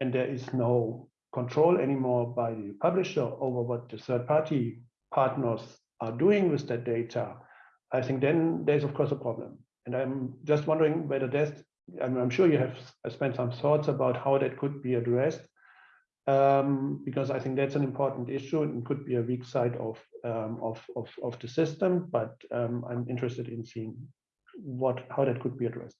and there is no control anymore by the publisher over what the third party partners are doing with that data, I think then there's of course a problem. And I'm just wondering whether there's, I'm, I'm sure you have spent some thoughts about how that could be addressed, um, because I think that's an important issue and could be a weak side of um, of, of, of the system. But um, I'm interested in seeing what how that could be addressed.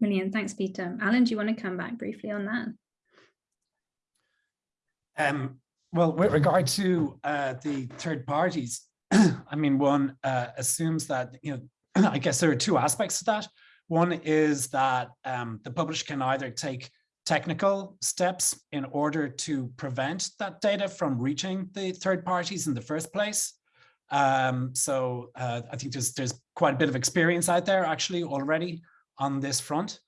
Brilliant, thanks, Peter. Alan, do you want to come back briefly on that? Um, well, with regard to uh, the third parties, I mean, one uh, assumes that, you know, I guess there are two aspects to that. One is that um, the publisher can either take technical steps in order to prevent that data from reaching the third parties in the first place. Um, so uh, I think there's, there's quite a bit of experience out there actually already on this front.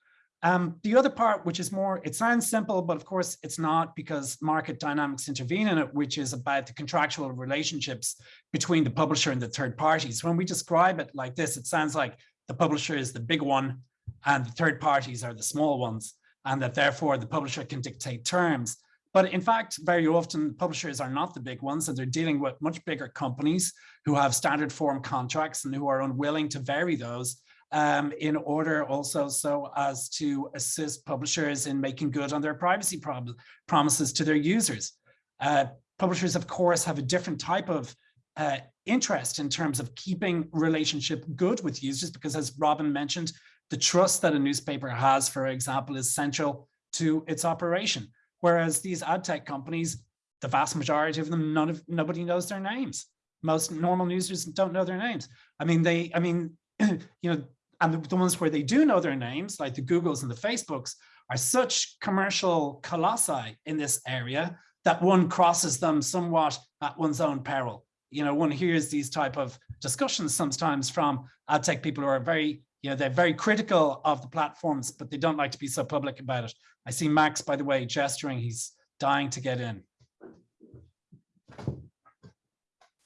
Um, the other part, which is more, it sounds simple, but of course it's not because market dynamics intervene in it, which is about the contractual relationships between the publisher and the third parties. When we describe it like this, it sounds like the publisher is the big one and the third parties are the small ones, and that therefore the publisher can dictate terms. But in fact, very often publishers are not the big ones and they're dealing with much bigger companies who have standard form contracts and who are unwilling to vary those um, in order also so as to assist publishers in making good on their privacy prom promises to their users. Uh, publishers, of course, have a different type of uh, interest in terms of keeping relationship good with users, because as Robin mentioned, the trust that a newspaper has, for example, is central to its operation. Whereas these ad tech companies, the vast majority of them, none of nobody knows their names. Most normal users don't know their names. I mean, they, I mean, you know, and the, the ones where they do know their names, like the Googles and the Facebooks, are such commercial colossi in this area that one crosses them somewhat at one's own peril. You know, one hears these type of discussions sometimes from ad tech people who are very, you know, they're very critical of the platforms, but they don't like to be so public about it. I see Max, by the way, gesturing, he's dying to get in.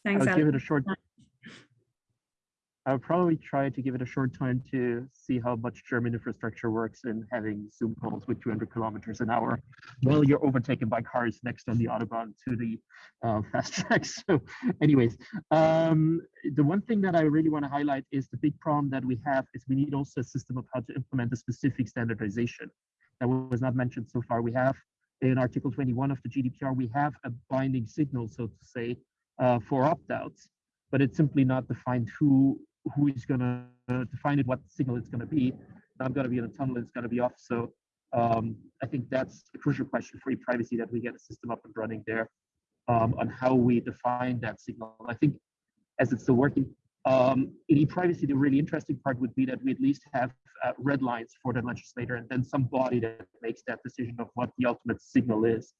Thanks, I'll Alan. give it a short I would probably try to give it a short time to see how much German infrastructure works in having Zoom calls with 200 kilometers an hour while you're overtaken by cars next on the Autobahn to the uh, fast track. So anyways, um, the one thing that I really want to highlight is the big problem that we have is we need also a system of how to implement a specific standardization that was not mentioned so far. We have in Article 21 of the GDPR, we have a binding signal, so to say, uh, for opt-outs, but it's simply not defined who who is going to define it, what signal it's going to be. I'm going to be in a tunnel, it's going to be off. So um, I think that's a crucial question for e-privacy that we get a system up and running there um, on how we define that signal. I think as it's still working, um, in e-privacy, the really interesting part would be that we at least have uh, red lines for the legislator and then some body that makes that decision of what the ultimate signal is.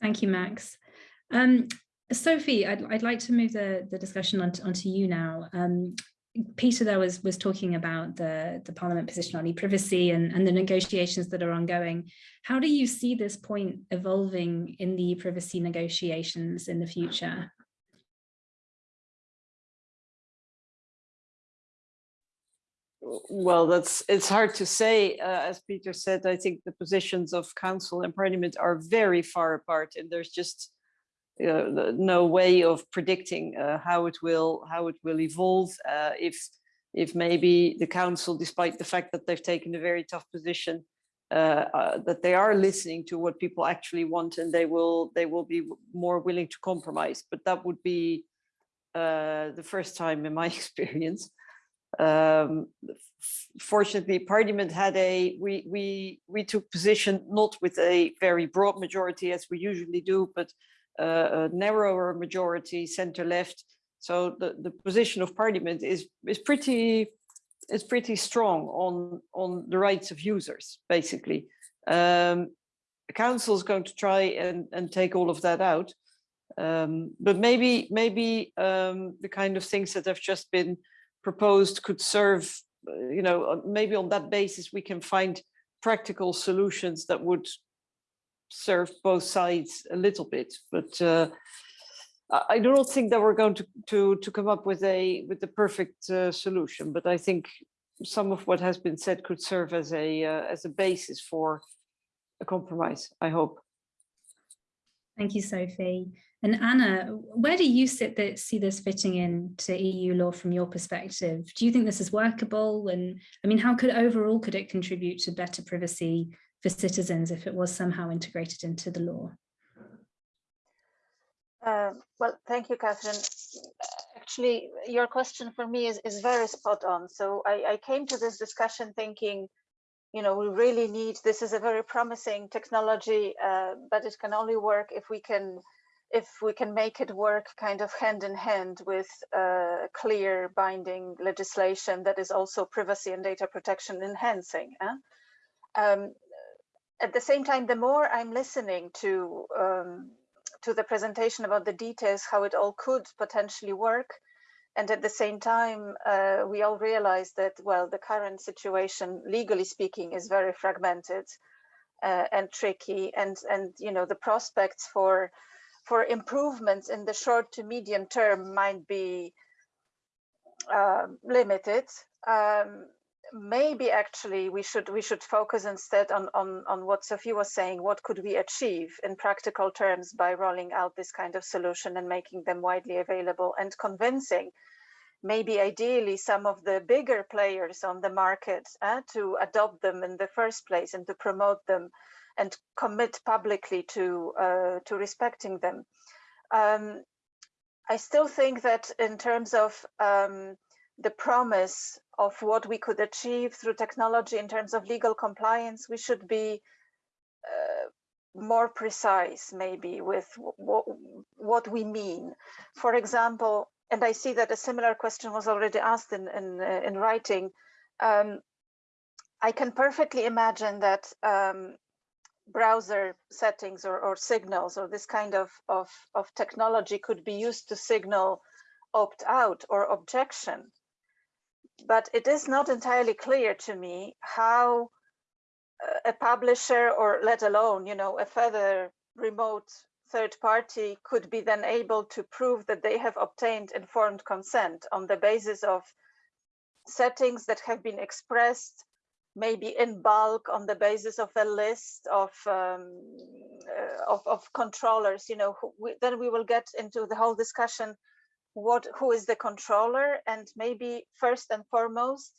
Thank you, Max. Um, Sophie, I'd, I'd like to move the, the discussion on, onto you now. Um, Peter there was was talking about the, the Parliament position on e-privacy and, and the negotiations that are ongoing. How do you see this point evolving in the privacy negotiations in the future? Well, that's it's hard to say. Uh, as Peter said, I think the positions of council and parliament are very far apart, and there's just uh, no way of predicting uh, how it will how it will evolve. Uh, if if maybe the council, despite the fact that they've taken a very tough position, uh, uh, that they are listening to what people actually want, and they will they will be more willing to compromise. But that would be the first time in my experience. Um, fortunately, Parliament had a we we we took position not with a very broad majority as we usually do, but uh, a narrower majority, centre left. So the the position of Parliament is is pretty is pretty strong on on the rights of users, basically. Um, the council is going to try and and take all of that out, um, but maybe maybe um, the kind of things that have just been proposed could serve, uh, you know, maybe on that basis we can find practical solutions that would serve both sides a little bit. But uh, I do not think that we're going to to to come up with a with the perfect uh, solution. But I think some of what has been said could serve as a uh, as a basis for a compromise. I hope. Thank you, Sophie. And Anna, where do you sit that see this fitting into EU law from your perspective? Do you think this is workable? And I mean, how could overall could it contribute to better privacy for citizens if it was somehow integrated into the law? Uh, well, thank you, Catherine. Actually, your question for me is, is very spot on. So I, I came to this discussion thinking, you know, we really need, this is a very promising technology, uh, but it can only work if we can if we can make it work kind of hand in hand with uh, clear binding legislation that is also privacy and data protection enhancing. Eh? Um, at the same time, the more I'm listening to um, to the presentation about the details, how it all could potentially work, and at the same time, uh, we all realize that, well, the current situation, legally speaking, is very fragmented uh, and tricky, and and you know the prospects for for improvements in the short to medium term might be uh, limited. Um, maybe actually we should we should focus instead on, on on what Sophie was saying. What could we achieve in practical terms by rolling out this kind of solution and making them widely available and convincing maybe ideally some of the bigger players on the market uh, to adopt them in the first place and to promote them and commit publicly to uh, to respecting them. Um, I still think that in terms of um, the promise of what we could achieve through technology in terms of legal compliance, we should be uh, more precise maybe with what we mean. For example, and I see that a similar question was already asked in, in, uh, in writing, um, I can perfectly imagine that um, browser settings or, or signals or this kind of, of, of technology could be used to signal opt out or objection. But it is not entirely clear to me how a publisher or let alone, you know, a further remote third party could be then able to prove that they have obtained informed consent on the basis of settings that have been expressed maybe in bulk on the basis of a list of um, uh, of, of, controllers you know we, then we will get into the whole discussion what who is the controller and maybe first and foremost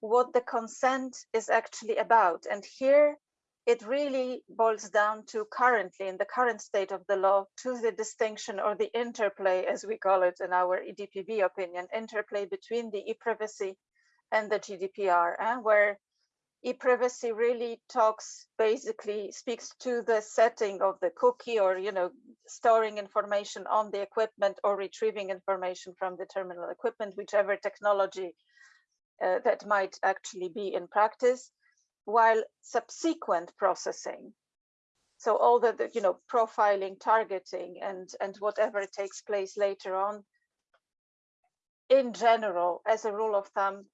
what the consent is actually about. And here it really boils down to currently in the current state of the law to the distinction or the interplay as we call it in our EDPB opinion interplay between the e-privacy and the GDPR eh, where e-privacy really talks basically speaks to the setting of the cookie or you know storing information on the equipment or retrieving information from the terminal equipment whichever technology uh, that might actually be in practice while subsequent processing. So all the, the, you know profiling, targeting, and and whatever takes place later on, in general, as a rule of thumb,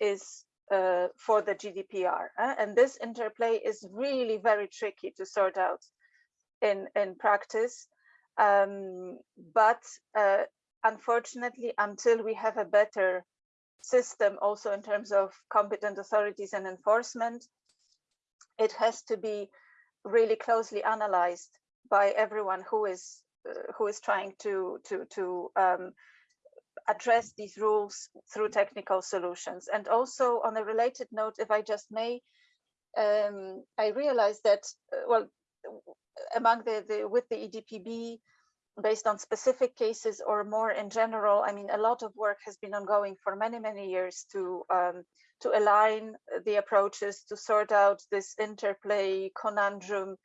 is uh, for the GDPR. Uh, and this interplay is really very tricky to sort out in in practice. Um, but uh, unfortunately, until we have a better system also in terms of competent authorities and enforcement, it has to be really closely analyzed by everyone who is uh, who is trying to to to um, address these rules through technical solutions. And also on a related note, if I just may, um, I realized that uh, well among the, the with the EDPB based on specific cases or more in general, I mean, a lot of work has been ongoing for many, many years to um, to align the approaches, to sort out this interplay conundrum,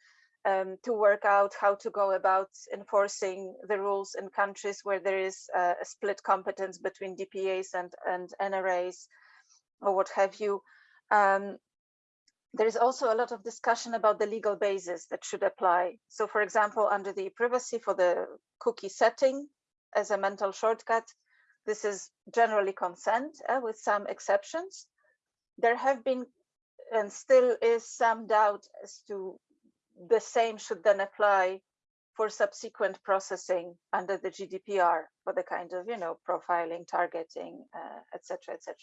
um, to work out how to go about enforcing the rules in countries where there is a, split competence between DPAs and, and NRAs or what have you. Um, there is also a lot of discussion about the legal basis that should apply. So for example, under the privacy for the cookie setting as a mental shortcut, this is generally consent uh, with some exceptions. There have been and still is some doubt as to the same should then apply for subsequent processing under the GDPR for the kind of, you know, profiling, targeting, etc., uh, etc.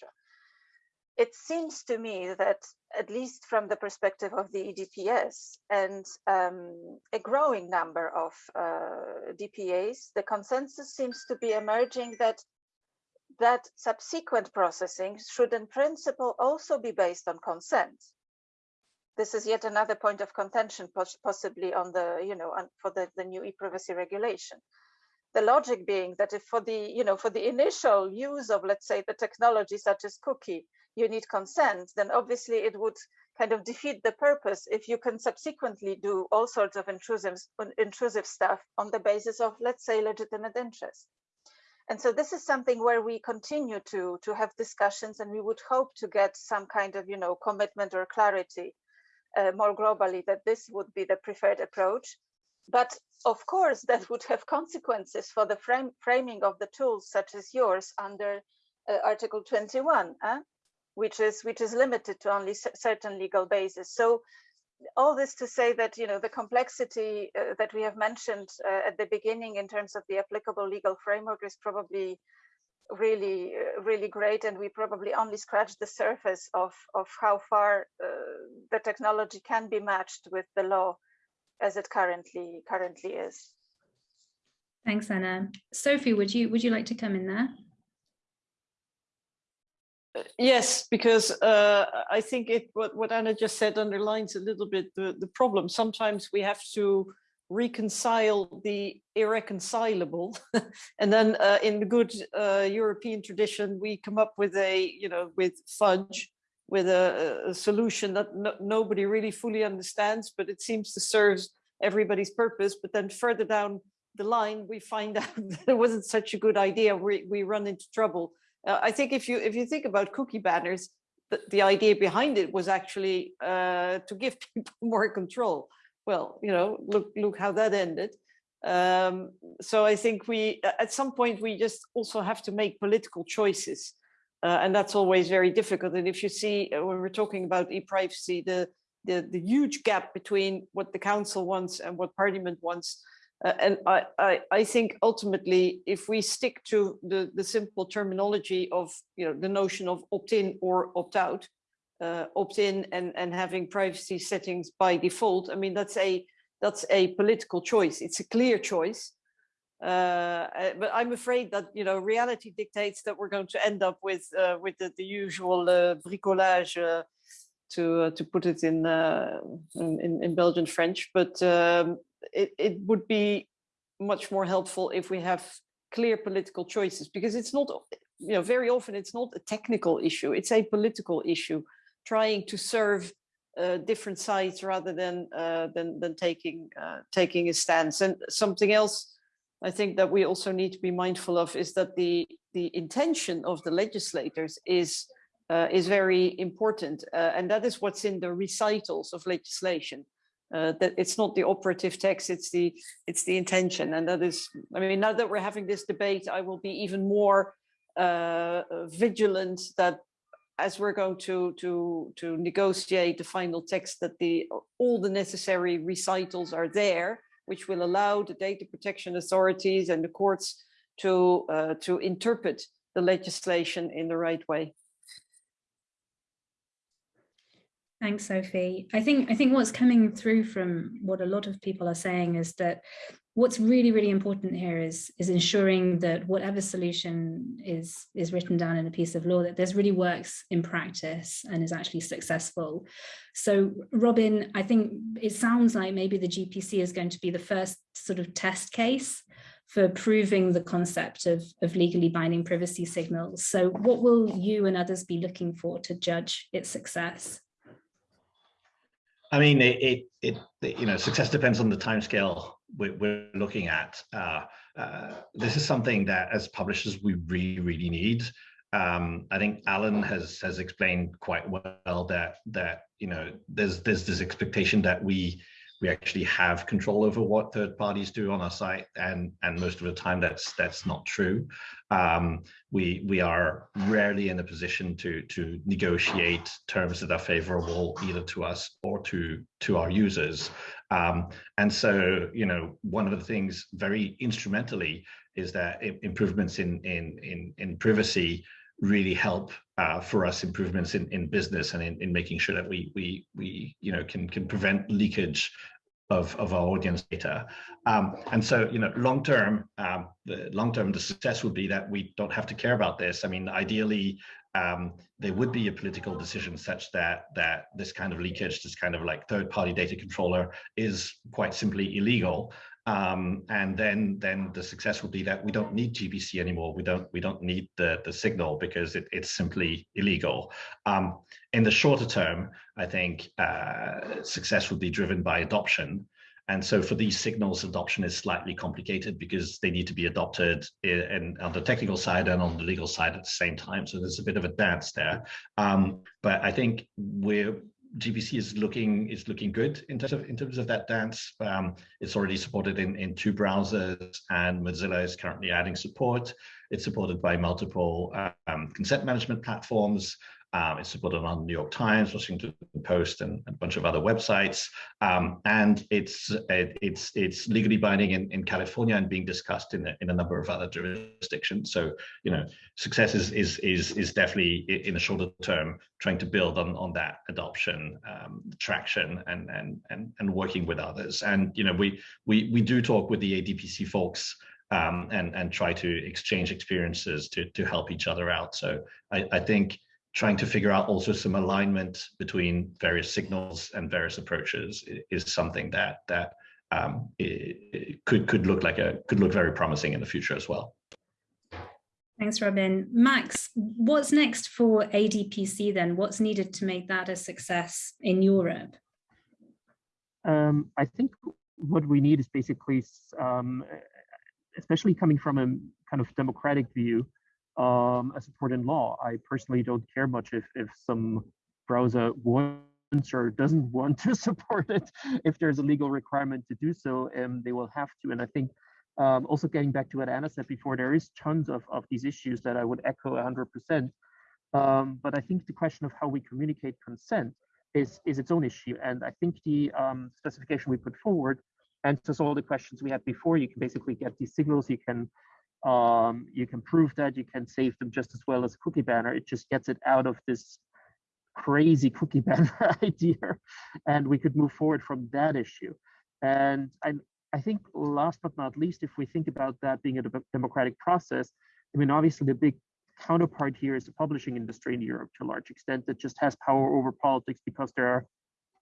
Et it seems to me that at least from the perspective of the EDPS and um, a growing number of uh, DPAs, the consensus seems to be emerging that that subsequent processing should in principle also be based on consent. This is yet another point of contention, possibly on the, you know, for the, the new e-privacy regulation the logic being that if for the you know for the initial use of let's say the technology such as cookie you need consent, then obviously it would kind of defeat the purpose if you can subsequently do all sorts of intrusive, intrusive stuff on the basis of, let's say, legitimate interest. And so this is something where we continue to, to have discussions and we would hope to get some kind of, you know, commitment or clarity uh, more globally that this would be the preferred approach. But of course, that would have consequences for the frame, framing of the tools such as yours under uh, Article 21. Eh? which is which is limited to only certain legal bases. So all this to say that you know the complexity uh, that we have mentioned uh, at the beginning in terms of the applicable legal framework is probably really uh, really great and we probably only scratched the surface of of how far uh, the technology can be matched with the law as it currently currently is. Thanks anna. Sophie would you would you like to come in there? Yes, because uh, I think it what, what Anna just said underlines a little bit the, the problem. Sometimes we have to reconcile the irreconcilable. And then uh, in the good uh, European tradition we come up with a you know with fudge with a, a solution that no, nobody really fully understands but it seems to serve everybody's purpose. But then further down the line we find out that it wasn't such a good idea. We, we run into trouble. Uh, I think if you if you think about cookie banners, the, the idea behind it was actually uh, to give people more control. Well, you know, look look how that ended. Um, so I think we at some point we just also have to make political choices. Uh, and that's always very difficult. And if you see uh, when we're talking about e-privacy, the, the the huge gap between what the council wants and what parliament wants, uh, and I, I, I, think ultimately, if we stick to the, the simple terminology of you know the notion of opt-in or opt-out, uh, opt-in and, and having privacy settings by default, I mean that's a that's a political choice. It's a clear choice. Uh, uh but I'm afraid that you know reality dictates that we're going to end up with uh, with the, the usual uh, bricolage to to put it in, in, in Belgian French, but um, it, it would be much more helpful if we have clear political choices because it's not you know very often it's not a technical issue it's a political issue trying to serve uh, different sides rather than uh, than than taking uh, taking a stance and something else I think that we also need to be mindful of is that the the intention of the legislators is uh, is very important uh, and that is what's in the recitals of legislation uh, that it's not the operative text, it's the it's the intention. And that is, I mean, now that we're having this debate, I will be even more vigilant that as we're going to to to negotiate the final text that the all the necessary recitals are there, which will allow the data protection authorities and the courts to uh, to interpret the legislation in the right way. Thanks, Sophie. I think I think what's coming through from what a lot of people are saying is that what's really, really important here is, is ensuring that whatever solution is, is written down in a piece of law, that this really works in practice and is actually successful. So Robin, I think it sounds like maybe the GPC is going to be the first sort of test case for proving the concept of, of legally binding privacy signals. So what will you and others be looking for to judge its success? I mean, it, it, it, you know, success depends on the timescale we're, we're looking at. Uh, uh, this is something that as publishers, we really, really need. Um, I think Alan has has explained quite well that that you know there's there's this expectation that we we actually have control over what third parties do on our site and and most of the time that's that's not true. Um, we we are rarely in a position to to negotiate terms that are favorable either to us or to to our users. Um, and so you know one of the things very instrumentally is that improvements in in in, in privacy really help uh, for us improvements in, in business and in, in making sure that we we we you know can can prevent leakage of, of our audience data. Um, and so, you know, long term, um, the long term, the success would be that we don't have to care about this. I mean, ideally, um, there would be a political decision such that that this kind of leakage, this kind of like third party data controller is quite simply illegal. Um, and then then the success would be that we don't need GPC anymore. We don't we don't need the the signal because it, it's simply illegal. Um, in the shorter term, I think uh, success would be driven by adoption. And so for these signals, adoption is slightly complicated because they need to be adopted in, on the technical side and on the legal side at the same time. So there's a bit of a dance there. Um, but I think we're GPC is looking is looking good in terms of in terms of that dance. Um, it's already supported in in two browsers, and Mozilla is currently adding support. It's supported by multiple um, consent management platforms. Um, it's supported on the New York Times, Washington Post, and a bunch of other websites. Um, and it's it, it's it's legally binding in, in California and being discussed in a, in a number of other jurisdictions. So you know, success is is is is definitely in the shorter term trying to build on on that adoption, um, traction, and and and and working with others. And you know, we we we do talk with the ADPC folks. Um, and and try to exchange experiences to to help each other out. So I, I think trying to figure out also some alignment between various signals and various approaches is something that that um, it, it could could look like a could look very promising in the future as well. Thanks, Robin. Max, what's next for ADPC then? What's needed to make that a success in Europe? Um, I think what we need is basically, um, especially coming from a kind of democratic view, um, a support in law. I personally don't care much if, if some browser wants or doesn't want to support it. If there's a legal requirement to do so, um, they will have to. And I think um, also getting back to what Anna said before, there is tons of, of these issues that I would echo 100%. Um, but I think the question of how we communicate consent is, is its own issue. And I think the um, specification we put forward answers all the questions we had before. You can basically get these signals, you can um, you can prove that you can save them just as well as a cookie banner. It just gets it out of this crazy cookie banner idea, and we could move forward from that issue. And I, I think last but not least, if we think about that being a democratic process, I mean, obviously the big counterpart here is the publishing industry in Europe to a large extent that just has power over politics because there are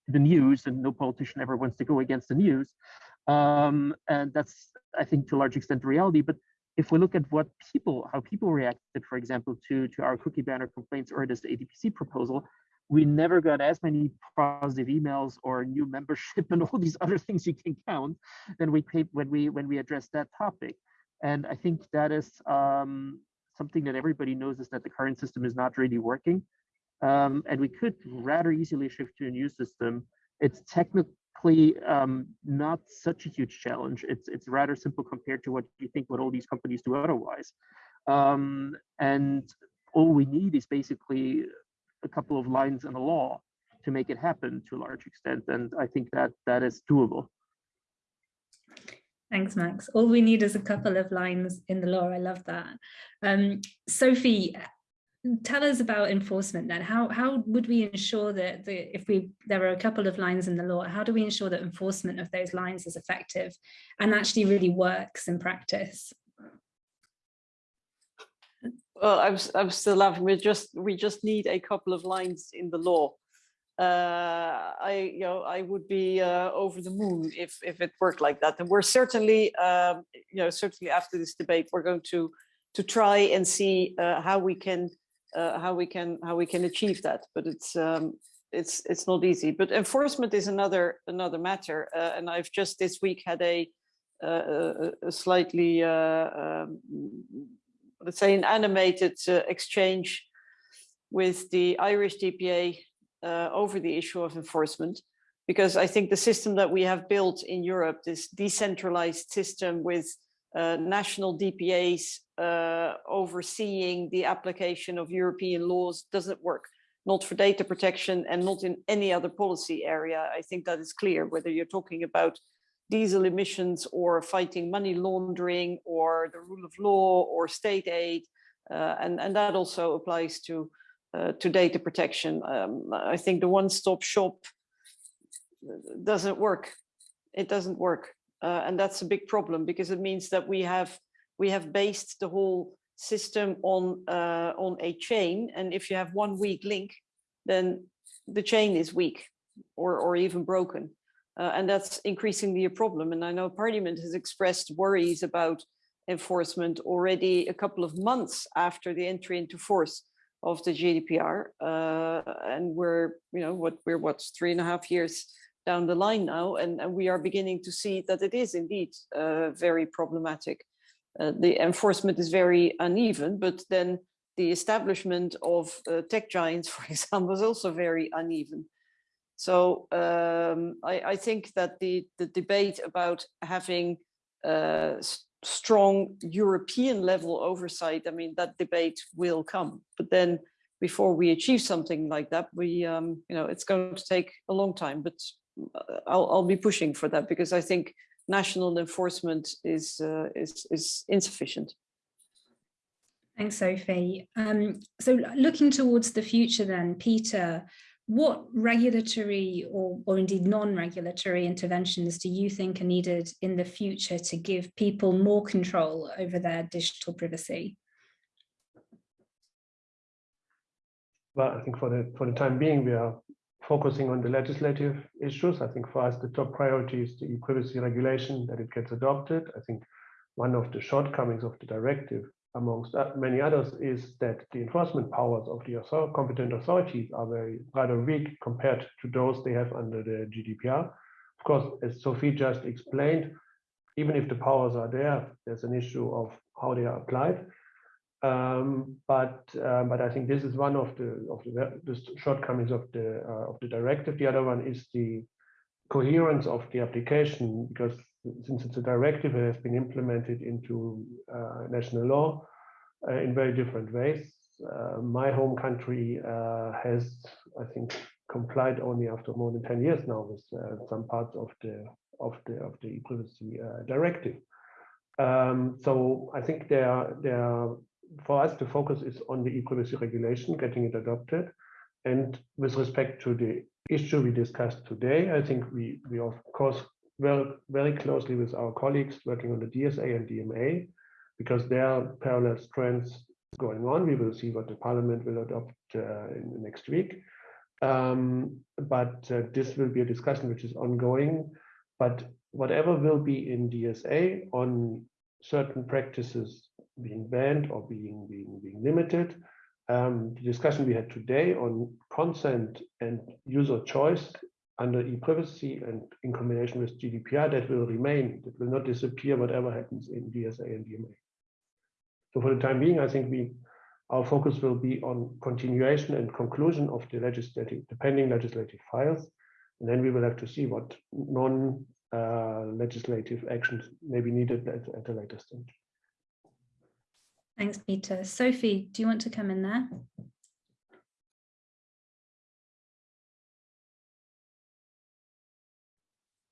the news and no politician ever wants to go against the news. Um, and that's, I think, to a large extent the reality. But if we look at what people, how people reacted, for example, to, to our cookie banner complaints or this ADPC proposal, we never got as many positive emails or new membership and all these other things you can count than we when we when we addressed that topic. And I think that is um, something that everybody knows is that the current system is not really working. Um, and we could rather easily shift to a new system. It's technically technically um, not such a huge challenge. It's it's rather simple compared to what you think what all these companies do otherwise. Um, and all we need is basically a couple of lines in the law to make it happen to a large extent. And I think that that is doable. Thanks, Max. All we need is a couple of lines in the law. I love that. Um, Sophie, tell us about enforcement then. How, how would we ensure that the, if we there are a couple of lines in the law, how do we ensure that enforcement of those lines is effective and actually really works in practice? Well, I'm, I'm still laughing. We just we just need a couple of lines in the law uh, I, you know, I would be uh, over the moon if if it worked like that. And we're certainly, um, you know, certainly after this debate, we're going to to try and see uh, how we can uh, how we can how we can achieve that. But it's um, it's it's not easy. But enforcement is another another matter. Uh, and I've just this week had a a, a slightly um, let's say an animated exchange with the Irish DPA uh, over the issue of enforcement, because I think the system that we have built in Europe, this decentralized system with uh, national DPAs uh, overseeing the application of European laws doesn't work, not for data protection and not in any other policy area. I think that is clear, whether you're talking about diesel emissions or fighting money laundering or the rule of law or state aid. Uh, and, and that also applies to uh, to data protection. Um, I think the one-stop shop doesn't work. It doesn't work, uh, and that's a big problem because it means that we have we have based the whole system on uh, on a chain, and if you have one weak link, then the chain is weak or or even broken, uh, and that's increasingly a problem. And I know Parliament has expressed worries about enforcement already a couple of months after the entry into force of the GDPR. Uh, and we're, you know, what we're what's three and a half years down the line now, and, and we are beginning to see that it is indeed uh, very problematic. Uh, the enforcement is very uneven, but then the establishment of uh, tech giants, for example, is also very uneven. So um, I, I, think that the, the debate about having uh, strong European level oversight, I mean, that debate will come. But then before we achieve something like that, we, um, you know, it's going to take a long time, but I'll, I'll be pushing for that because I think national enforcement is, uh, is, is insufficient. Thanks, Sophie. Um, so looking towards the future then, Peter, what regulatory or, or indeed non-regulatory interventions do you think are needed in the future to give people more control over their digital privacy? Well, I think for the for the time being, we are focusing on the legislative issues. I think for us, the top priority is the e-privacy regulation, that it gets adopted. I think one of the shortcomings of the directive amongst uh, many others, is that the enforcement powers of the competent authorities are very rather weak compared to those they have under the GDPR. Of course, as Sophie just explained, even if the powers are there, there's an issue of how they are applied. Um, but uh, but I think this is one of the of the, the shortcomings of the uh, of the directive. The other one is the coherence of the application, because since it's a directive, it has been implemented into uh, national law uh, in very different ways. Uh, my home country uh, has, I think, complied only after more than 10 years now with some parts of the of the of the privacy directive. Um, so I think there, there, for us, the focus is on the e-privacy regulation, getting it adopted. And with respect to the issue we discussed today, I think we, we of course work very closely with our colleagues working on the DSA and DMA, because there are parallel strands going on. We will see what the parliament will adopt uh, in the next week. Um, but uh, this will be a discussion which is ongoing. But whatever will be in DSA on certain practices being banned or being being being limited, um, the discussion we had today on consent and user choice under e-privacy and in combination with GDPR, that will remain, that will not disappear whatever happens in DSA and DMA. So for the time being, I think we our focus will be on continuation and conclusion of the legislative, the pending legislative files. And then we will have to see what non-legislative actions may be needed at, at a later stage. Thanks, Peter. Sophie, do you want to come in there?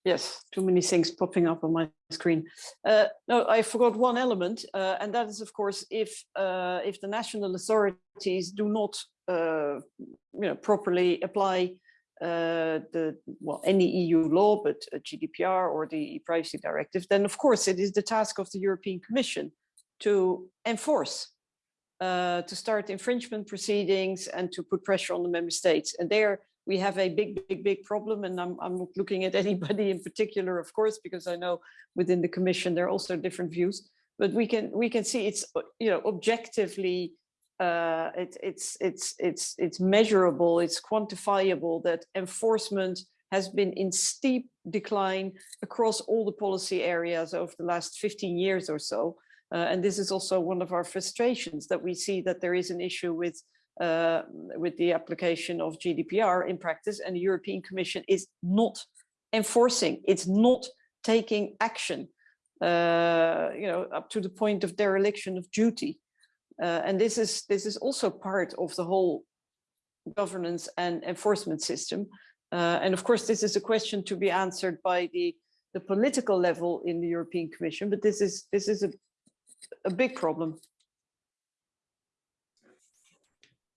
Yes, too many things popping up on my screen. Uh, no, I forgot one element, uh, and that is, of course, if uh, if the national authorities do not, uh, you know, properly apply uh, the well any EU law, but GDPR or the Privacy Directive, then of course it is the task of the European Commission to enforce, uh, to start infringement proceedings and to put pressure on the member states. And there we have a big, big, big problem. And I'm, I'm not looking at anybody in particular, of course, because I know within the commission, there are also different views, but we can, we can see it's, you know, objectively, uh, it, it's, it's, it's, it's measurable, it's quantifiable that enforcement has been in steep decline across all the policy areas over the last 15 years or so. Uh, and this is also one of our frustrations that we see that there is an issue with uh, with the application of GDPR in practice and the European Commission is not enforcing, it's not taking action, uh, you know, up to the point of dereliction of duty. Uh, and this is this is also part of the whole governance and enforcement system. Uh, and of course, this is a question to be answered by the, the political level in the European Commission, but this is this is a, a big problem.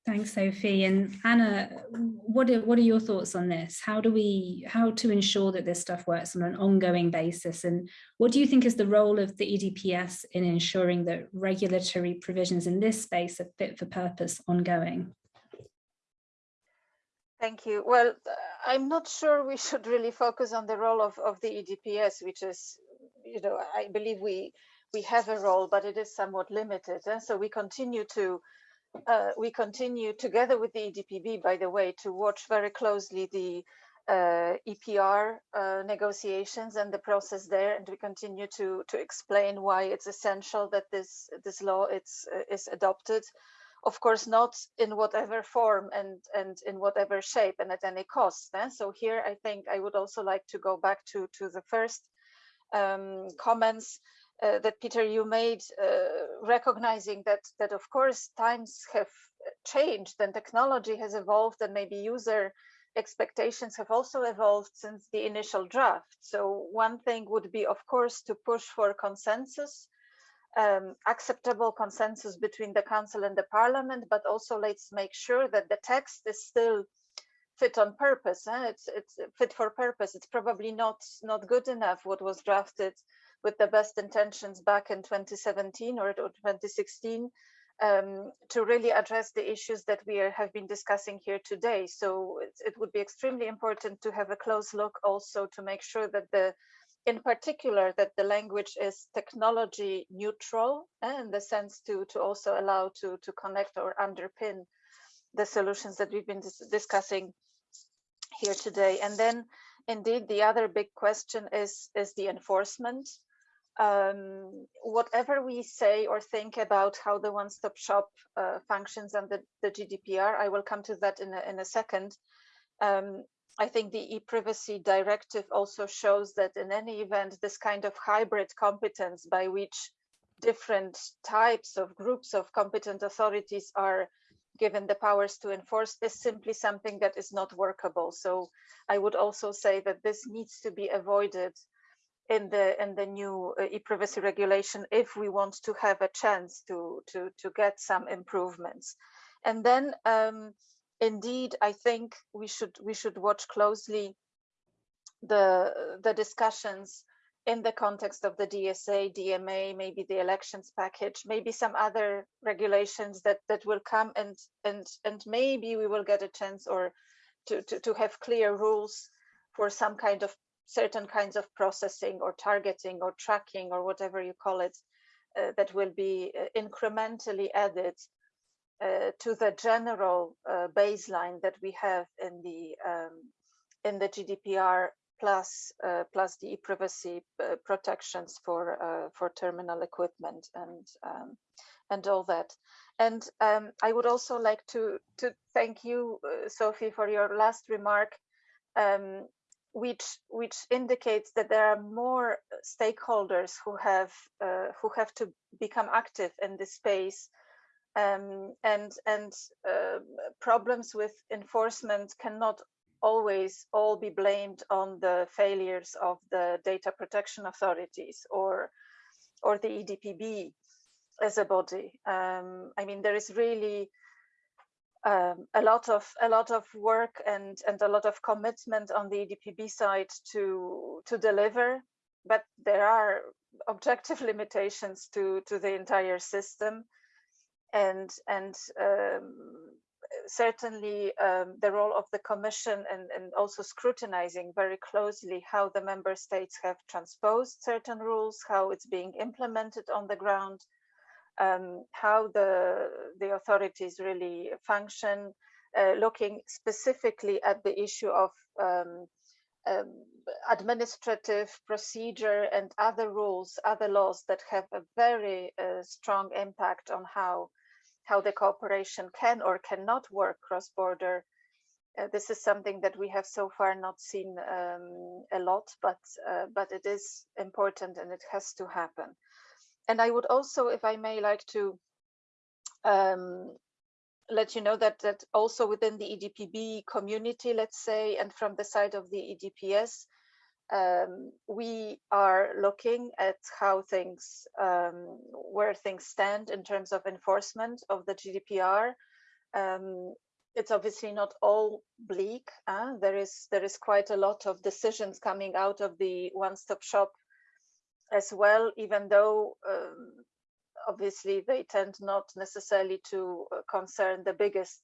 Thanks, Sophie. And Anna, what are, what are your thoughts on this? How do we, how to ensure that this stuff works on an ongoing basis? And what do you think is the role of the EDPS in ensuring that regulatory provisions in this space are fit for purpose ongoing? Thank you. Well, I'm not sure we should really focus on the role of, of the EDPS, which is, you know, I believe we we have a role, but it is somewhat limited. And so we continue to uh, we continue together with the EDPB, by the way, to watch very closely the uh, EPR uh, negotiations and the process there, and we continue to to explain why it's essential that this this law it's uh, is adopted. Of course, not in whatever form and and in whatever shape and at any cost. Eh? So here, I think I would also like to go back to to the first um, comments uh, that Peter you made, uh, recognizing that that of course times have changed and technology has evolved and maybe user expectations have also evolved since the initial draft. So one thing would be, of course, to push for consensus, um, acceptable consensus between the council and the parliament, but also let's make sure that the text is still fit on purpose. Eh? It's it's fit for purpose. It's probably not not good enough what was drafted with the best intentions back in 2017 or 2016 um, to really address the issues that we are, have been discussing here today. So it, it, would be extremely important to have a close look also to make sure that the, in particular, that the language is technology neutral and in the sense to, to also allow to, to connect or underpin the solutions that we've been dis discussing here today. And then indeed, the other big question is, is the enforcement um, whatever we say or think about how the one-stop shop uh, functions and the, the GDPR, I will come to that in a, in a second. Um, I think the e-privacy directive also shows that in any event, this kind of hybrid competence by which different types of groups of competent authorities are given the powers to enforce is simply something that is not workable. So I would also say that this needs to be avoided in the in the new uh, e-privacy regulation if we want to have a chance to to to get some improvements. And then um, indeed i think we should we should watch closely the the discussions in the context of the dsa dma maybe the elections package maybe some other regulations that that will come and and and maybe we will get a chance or to to, to have clear rules for some kind of certain kinds of processing or targeting or tracking or whatever you call it uh, that will be uh, incrementally added uh, to the general uh, baseline that we have in the um, in the GDPR plus uh, plus the privacy uh, protections for for terminal equipment and um, and all that. And um, I would also like to to thank you, Sophie, for your last remark um, which which indicates that there are more stakeholders who have uh, who have to become active in this space um, and and uh, problems with enforcement cannot always all be blamed on the failures of the data protection authorities or or the EDPB as a body. Um, I mean, there is really um, a lot of a lot of work and and a lot of commitment on the EDPB side to to deliver, but there are objective limitations to to the entire system, and and um, certainly um, the role of the Commission and and also scrutinizing very closely how the member states have transposed certain rules, how it's being implemented on the ground um, how the, the authorities really function, uh, looking specifically at the issue of um, um, administrative procedure and other rules, other laws that have a very uh, strong impact on how, how the cooperation can or cannot work cross-border. Uh, this is something that we have so far not seen um, a lot, but, uh, but it is important and it has to happen and I would also, if I may, like to um, let you know that that also within the EDPB community, let's say, and from the side of the EDPS, um, we are looking at how things, um, where things stand in terms of enforcement of the GDPR. Um, it's obviously not all bleak. There is there is quite a lot of decisions coming out of the one-stop shop as well, even though um, obviously they tend not necessarily to uh, concern the biggest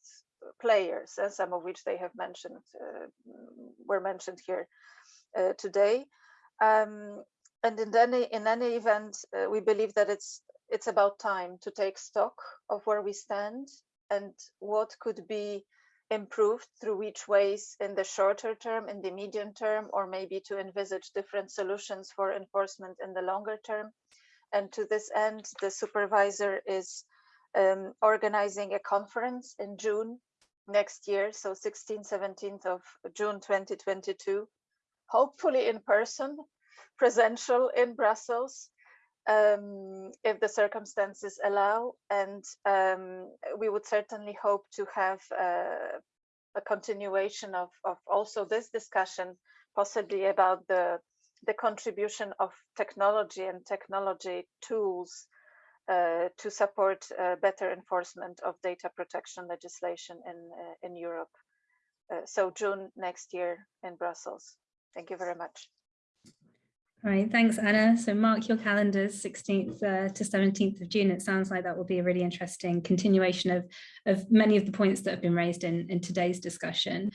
players, and some of which they have mentioned uh, were mentioned here uh, today. Um, and in any in any event, uh, we believe that it's it's about time to take stock of where we stand and what could be improved through which ways in the shorter term, in the medium term, or maybe to envisage different solutions for enforcement in the longer term. And to this end, the supervisor is um, organizing a conference in June next year, so 16th, 17th of June 2022, hopefully in person, presential in Brussels, um, if the circumstances allow. And um, we would certainly hope to have uh, a continuation of, of also this discussion, possibly about the, the contribution of technology and technology tools uh, to support uh, better enforcement of data protection legislation in, uh, in Europe. Uh, so June next year in Brussels. Thank you very much. Right, thanks, Anna. So mark your calendars, 16th uh, to 17th of June. It sounds like that will be a really interesting continuation of, of many of the points that have been raised in, in today's discussion.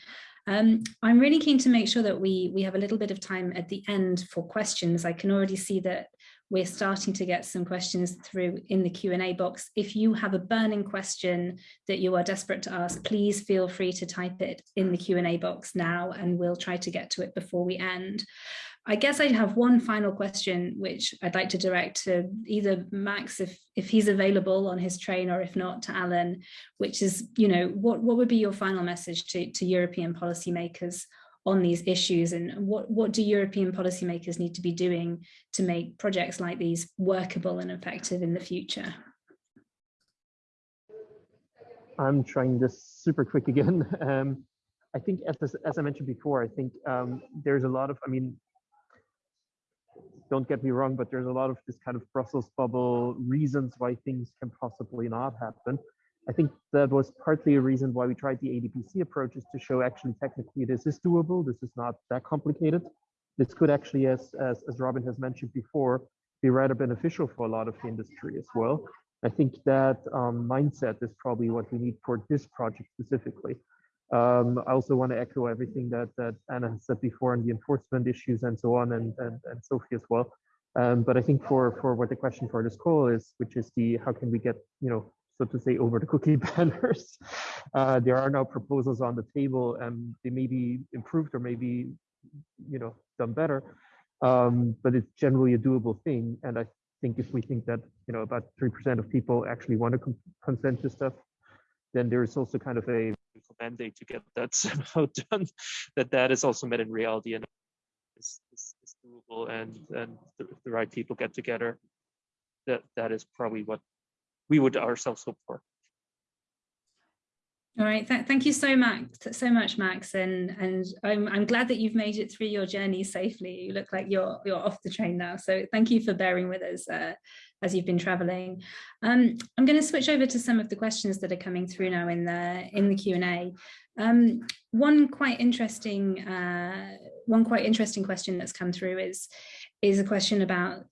Um, I'm really keen to make sure that we, we have a little bit of time at the end for questions. I can already see that we're starting to get some questions through in the Q&A box. If you have a burning question that you are desperate to ask, please feel free to type it in the Q&A box now and we'll try to get to it before we end. I guess I have one final question, which I'd like to direct to either Max, if, if he's available on his train, or if not to Alan, which is, you know, what, what would be your final message to, to European policymakers on these issues and what, what do European policymakers need to be doing to make projects like these workable and effective in the future? I'm trying this super quick again. Um, I think as, as I mentioned before, I think um, there's a lot of, I mean, don't get me wrong, but there's a lot of this kind of Brussels bubble reasons why things can possibly not happen. I think that was partly a reason why we tried the ADPC approach is to show actually technically this is doable. This is not that complicated. This could actually, as, as, as Robin has mentioned before, be rather beneficial for a lot of the industry as well. I think that um, mindset is probably what we need for this project specifically. Um, I also want to echo everything that, that Anna has said before on the enforcement issues and so on, and, and, and Sophie as well. Um, but I think for, for what the question for this call is, which is the how can we get, you know, so to say, over the cookie banners, uh, there are now proposals on the table and they may be improved or maybe, you know, done better. Um, but it's generally a doable thing. And I think if we think that, you know, about 3% of people actually want to consent to stuff, then there's also kind of a mandate to get that somehow done, that that is also met in reality and is, is, is doable and, and the, the right people get together. That That is probably what we would ourselves hope for. All right, Th thank you so much, so much, Max, and and I'm I'm glad that you've made it through your journey safely. You look like you're you're off the train now, so thank you for bearing with us uh, as you've been traveling. Um, I'm going to switch over to some of the questions that are coming through now in the in the Q and A. Um, one quite interesting uh, one quite interesting question that's come through is is a question about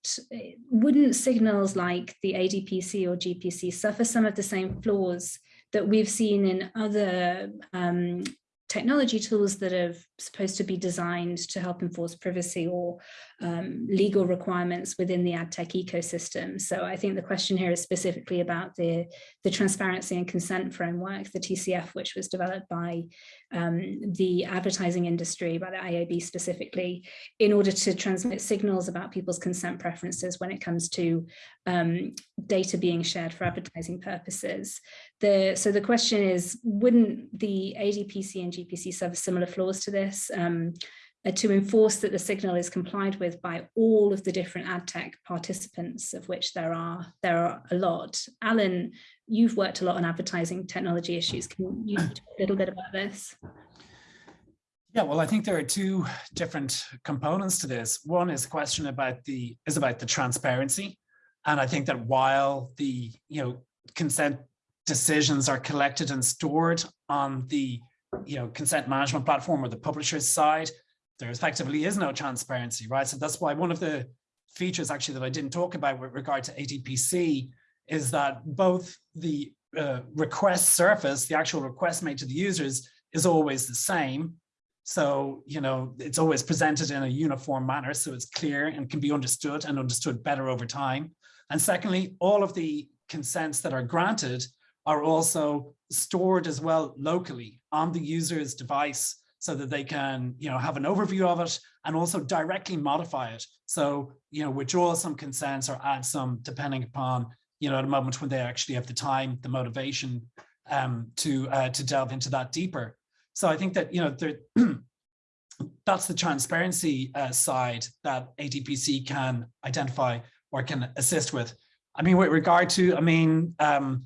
wouldn't signals like the ADPC or GPC suffer some of the same flaws that we've seen in other um, technology tools that are supposed to be designed to help enforce privacy or um, legal requirements within the ad tech ecosystem. So I think the question here is specifically about the, the transparency and consent framework, the TCF, which was developed by um, the advertising industry, by the IAB specifically, in order to transmit signals about people's consent preferences when it comes to um, data being shared for advertising purposes. The, so the question is, wouldn't the ADPC and GPC suffer similar flaws to this? Um, uh, to enforce that the signal is complied with by all of the different ad tech participants, of which there are there are a lot. Alan, you've worked a lot on advertising technology issues. Can you talk a little bit about this? Yeah, well, I think there are two different components to this. One is a question about the is about the transparency. And I think that while the you know consent decisions are collected and stored on the you know consent management platform or the publisher's side, there effectively is no transparency, right? So that's why one of the features actually that I didn't talk about with regard to ADPC is that both the uh, request surface, the actual request made to the users is always the same. So, you know, it's always presented in a uniform manner so it's clear and can be understood and understood better over time. And secondly, all of the consents that are granted are also stored as well locally on the user's device so that they can, you know, have an overview of it and also directly modify it. So, you know, withdraw some consents or add some depending upon, you know, at a moment when they actually have the time, the motivation um, to uh, to delve into that deeper. So I think that, you know, there, that's the transparency uh, side that ADPC can identify or can assist with. I mean, with regard to, I mean, um,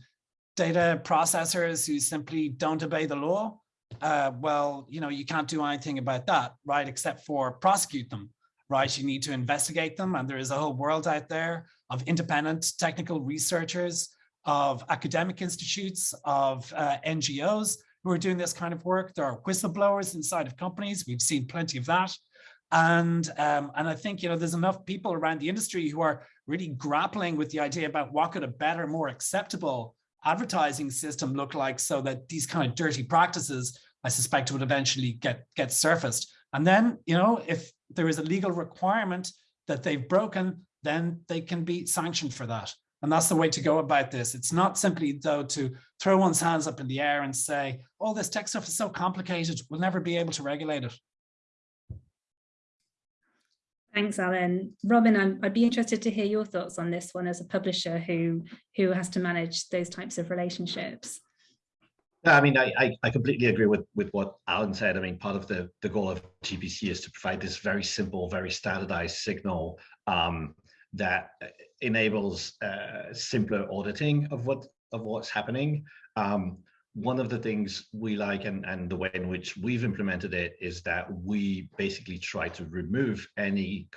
data processors who simply don't obey the law, uh, well, you know, you can't do anything about that, right, except for prosecute them, right? You need to investigate them. And there is a whole world out there of independent technical researchers, of academic institutes, of uh, NGOs who are doing this kind of work. There are whistleblowers inside of companies. We've seen plenty of that. And, um, and I think, you know, there's enough people around the industry who are really grappling with the idea about what could a better, more acceptable advertising system look like so that these kind of dirty practices, I suspect would eventually get, get surfaced. And then, you know, if there is a legal requirement that they've broken, then they can be sanctioned for that. And that's the way to go about this. It's not simply though to throw one's hands up in the air and say, oh, this tech stuff is so complicated, we'll never be able to regulate it. Thanks, Alan. Robin, i would be interested to hear your thoughts on this one as a publisher who, who has to manage those types of relationships. I mean, I, I, I, completely agree with, with what Alan said. I mean, part of the, the goal of GPC is to provide this very simple, very standardized signal um, that enables uh, simpler auditing of what of what's happening. Um, one of the things we like and, and the way in which we've implemented it is that we basically try to remove any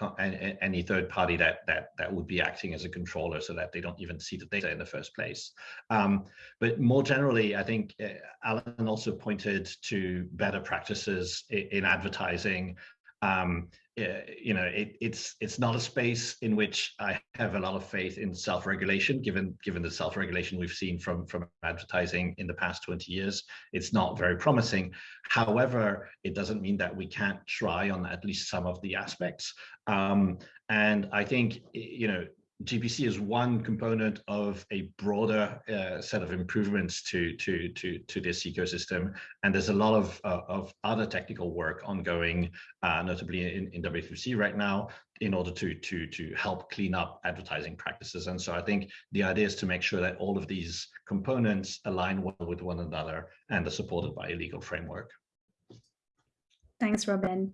any third party that that that would be acting as a controller so that they don't even see the data in the first place. Um, but more generally, I think uh, Alan also pointed to better practices in, in advertising um, uh, you know, it, it's it's not a space in which I have a lot of faith in self-regulation, given given the self-regulation we've seen from from advertising in the past 20 years. It's not very promising. However, it doesn't mean that we can't try on at least some of the aspects. Um, and I think you know GPC is one component of a broader uh, set of improvements to, to, to, to this ecosystem. And there's a lot of, uh, of other technical work ongoing, uh, notably in, in W3C right now, in order to, to, to help clean up advertising practices. And so I think the idea is to make sure that all of these components align well with one another and are supported by a legal framework. Thanks, Robin.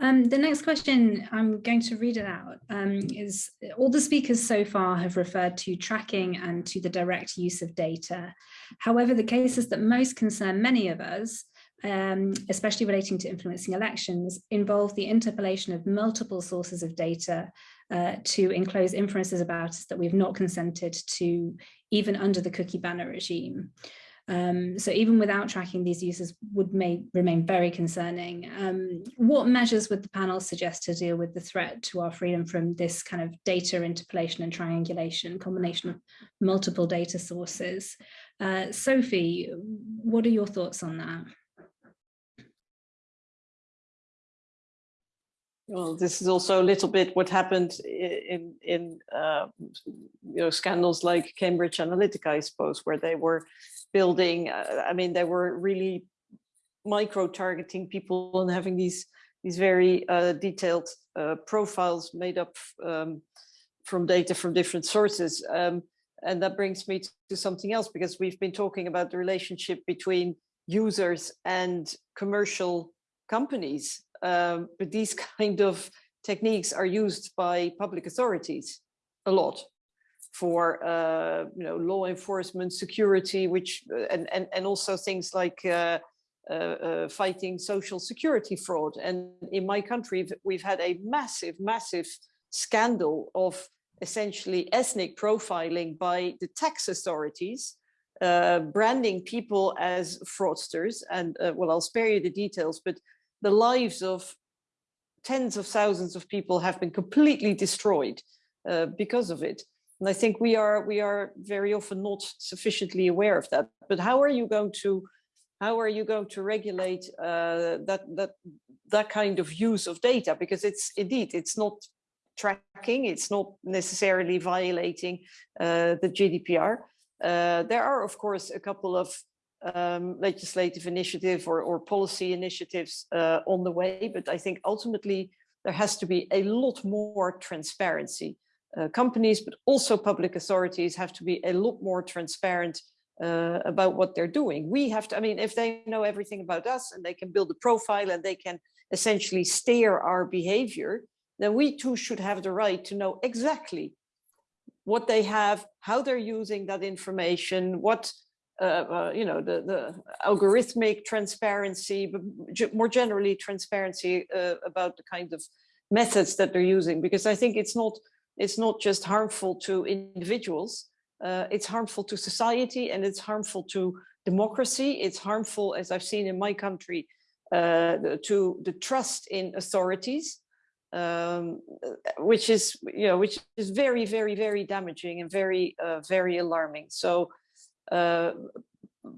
Um, the next question, I'm going to read it out, um, is all the speakers so far have referred to tracking and to the direct use of data. However, the cases that most concern many of us, um, especially relating to influencing elections, involve the interpolation of multiple sources of data uh, to enclose inferences about us that we've not consented to even under the cookie banner regime. Um, so even without tracking, these uses would may remain very concerning. Um, what measures would the panel suggest to deal with the threat to our freedom from this kind of data interpolation and triangulation, combination of multiple data sources? Uh, Sophie, what are your thoughts on that? Well, this is also a little bit what happened in in uh, you know scandals like Cambridge Analytica, I suppose, where they were building. Uh, I mean, they were really micro targeting people and having these these very uh, detailed uh, profiles made up um, from data from different sources. Um, and that brings me to something else because we've been talking about the relationship between users and commercial companies. Um, but these kind of techniques are used by public authorities a lot for uh, you know law enforcement, security, which uh, and and and also things like uh, uh, uh, fighting social security fraud. And in my country, we've had a massive, massive scandal of essentially ethnic profiling by the tax authorities, uh, branding people as fraudsters. And well, I'll spare you the details, but the lives of tens of thousands of people have been completely destroyed because of it. And I think we are we are very often not sufficiently aware of that. But how are you going to how are you going to regulate uh, that that that kind of use of data? Because it's indeed it's not tracking, it's not necessarily violating uh, the GDPR. Uh, there are, of course, a couple of um, legislative initiative or, or policy initiatives uh, on the way, but I think ultimately there has to be a lot more transparency uh, companies, but also public authorities have to be a lot more transparent uh, about what they're doing. We have to, I mean, if they know everything about us and they can build a profile and they can essentially steer our behavior, then we too should have the right to know exactly what they have, how they're using that information, what, uh, uh, you know, the, the algorithmic transparency, but more generally transparency uh, about the kind of methods that they're using, because I think it's not it's not just harmful to individuals, uh, it's harmful to society and it's harmful to democracy. It's harmful, as I've seen in my country, uh, to the trust in authorities, um, which is, you know, which is very, very, very damaging and very, uh, very alarming. So uh,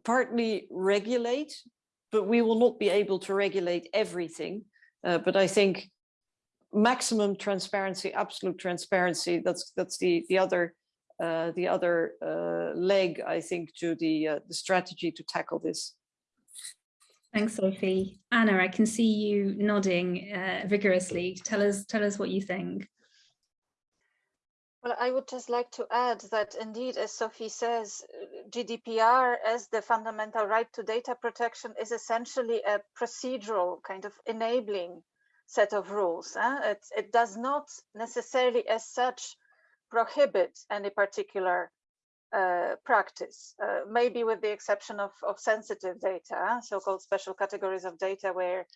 partly regulate, but we will not be able to regulate everything. Uh, but I think maximum transparency, absolute transparency. That's that's the the other uh, the other uh, leg, I think, to the uh, the strategy to tackle this. Thanks, Sophie. Anna, I can see you nodding uh, vigorously. Tell us tell us what you think. Well, I would just like to add that indeed, as Sophie says, GDPR as the fundamental right to data protection is essentially a procedural kind of enabling set of rules. Eh? It, it does not necessarily as such prohibit any particular uh, practice, uh, maybe with the exception of, of sensitive data, eh? so-called special categories of data where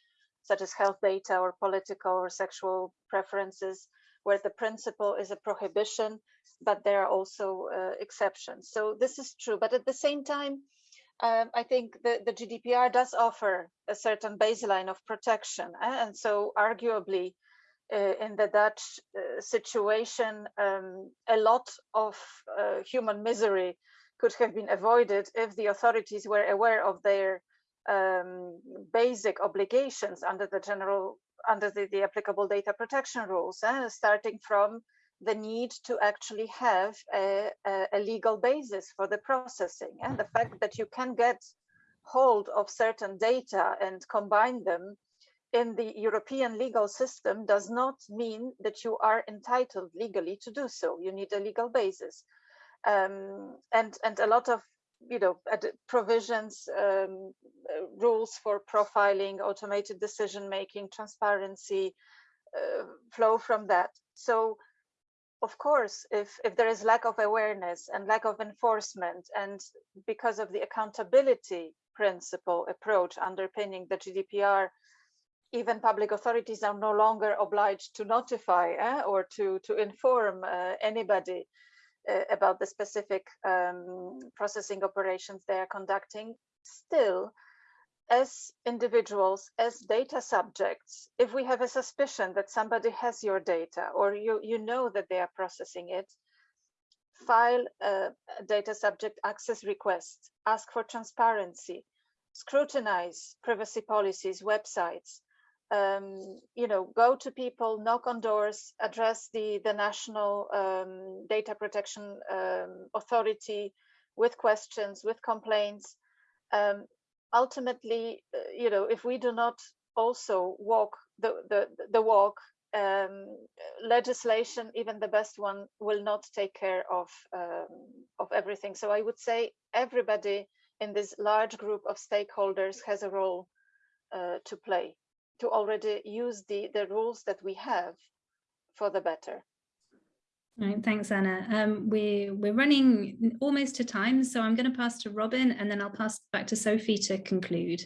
such as health data or political or sexual preferences, where the principle is a prohibition, but there are also uh, exceptions. So this is true, but at the same time, um, I think the, the GDPR does offer a certain baseline of protection. Eh? And so arguably uh, in the Dutch uh, situation, um, a lot of uh, human misery could have been avoided if the authorities were aware of their um, basic obligations under the general, under the, the applicable data protection rules, eh? starting from the need to actually have a, a, legal basis for the processing and the fact that you can get hold of certain data and combine them in the European legal system does not mean that you are entitled legally to do so. You need a legal basis. Um, and, and a lot of you know, provisions, um, uh, rules for profiling, automated decision making, transparency uh, flow from that. So, of course, if if there is lack of awareness and lack of enforcement, and because of the accountability principle approach underpinning the GDPR, even public authorities are no longer obliged to notify eh, or to to inform uh, anybody uh, about the specific um, processing operations they are conducting, still, as individuals, as data subjects, if we have a suspicion that somebody has your data or you, you know that they are processing it, file a data subject access request, ask for transparency, scrutinize privacy policies, websites, um, you know, go to people, knock on doors, address the, the National um, Data Protection um, Authority with questions, with complaints. Um, ultimately, uh, you know, if we do not also walk the, the, the walk, um, legislation, even the best one, will not take care of, um, of everything. So I would say everybody in this large group of stakeholders has a role uh, to play to already use the, the rules that we have for the better. Right, thanks, Anna. Um, we, we're running almost to time, so I'm going to pass to Robin and then I'll pass back to Sophie to conclude.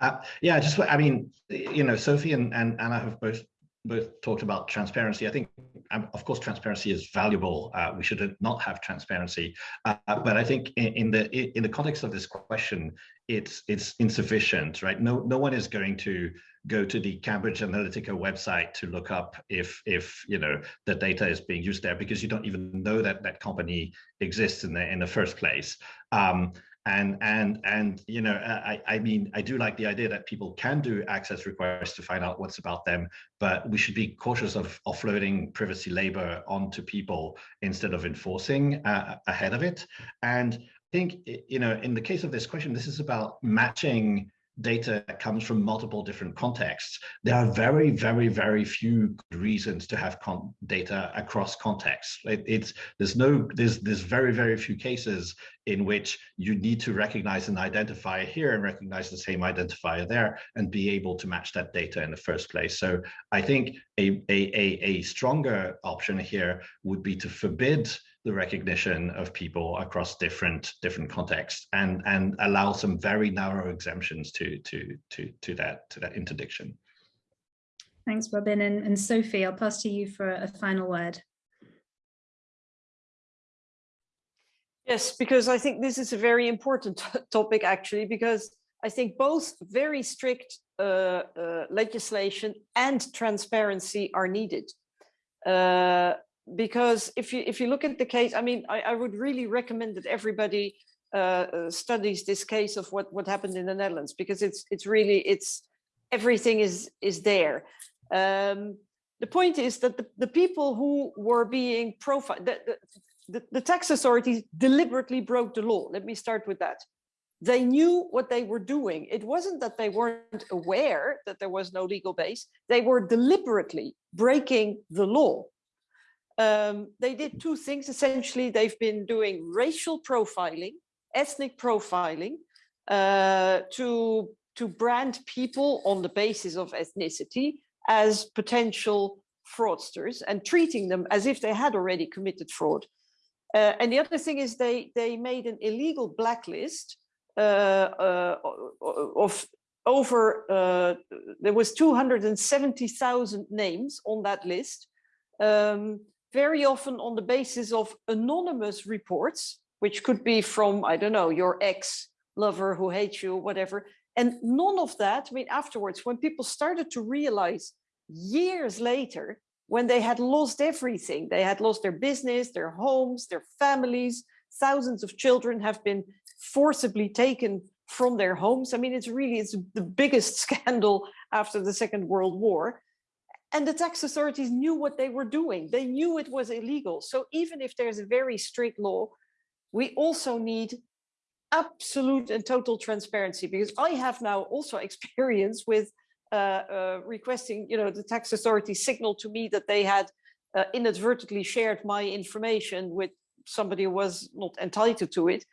Uh, yeah, just, I mean, you know, Sophie and, and Anna have both both talked about transparency. I think, um, of course, transparency is valuable. Uh, we should not have transparency, uh, but I think in, in, the in the context of this question, it's it's insufficient, right? No no one is going to go to the Cambridge Analytica website to look up if if you know the data is being used there because you don't even know that that company exists in the in the first place. Um, and and and you know I, I mean i do like the idea that people can do access requests to find out what's about them but we should be cautious of offloading privacy labor onto people instead of enforcing uh, ahead of it and think you know in the case of this question this is about matching data that comes from multiple different contexts. There are very, very, very few reasons to have data across contexts. It, it's there's no there's there's very, very few cases in which you need to recognize an identifier here and recognize the same identifier there and be able to match that data in the first place. So I think a a a, a stronger option here would be to forbid the recognition of people across different different contexts and and allow some very narrow exemptions to to to to that to that interdiction. Thanks, Robin. And, and Sophie, I'll pass to you for a final word. Yes, because I think this is a very important topic actually, because I think both very strict uh, uh, legislation and transparency are needed. Uh, because if you if you look at the case, I mean, I, I would really recommend that everybody uh, uh, studies this case of what what happened in the Netherlands because it's it's really it's everything is is there. Um, the point is that the, the people who were being profiled, the, the, the tax authorities deliberately broke the law. Let me start with that. They knew what they were doing. It wasn't that they weren't aware that there was no legal base. They were deliberately breaking the law um, they did two things. Essentially, they've been doing racial profiling, ethnic profiling, uh, to, to brand people on the basis of ethnicity as potential fraudsters and treating them as if they had already committed fraud. Uh, and the other thing is they, they made an illegal blacklist uh, uh of over, uh, there was 270,000 names on that list. Um, very often on the basis of anonymous reports, which could be from, I don't know, your ex lover who hates you, whatever. And none of that, I mean, afterwards, when people started to realize years later, when they had lost everything, they had lost their business, their homes, their families, thousands of children have been forcibly taken from their homes. I mean, it's really, it's the biggest scandal after the Second World War. And the tax authorities knew what they were doing. They knew it was illegal. So even if there's a very strict law, we also need absolute and total transparency because I have now also experience with uh, uh, requesting, you know, the tax authority signal to me that they had uh, inadvertently shared my information with somebody who was not entitled to it,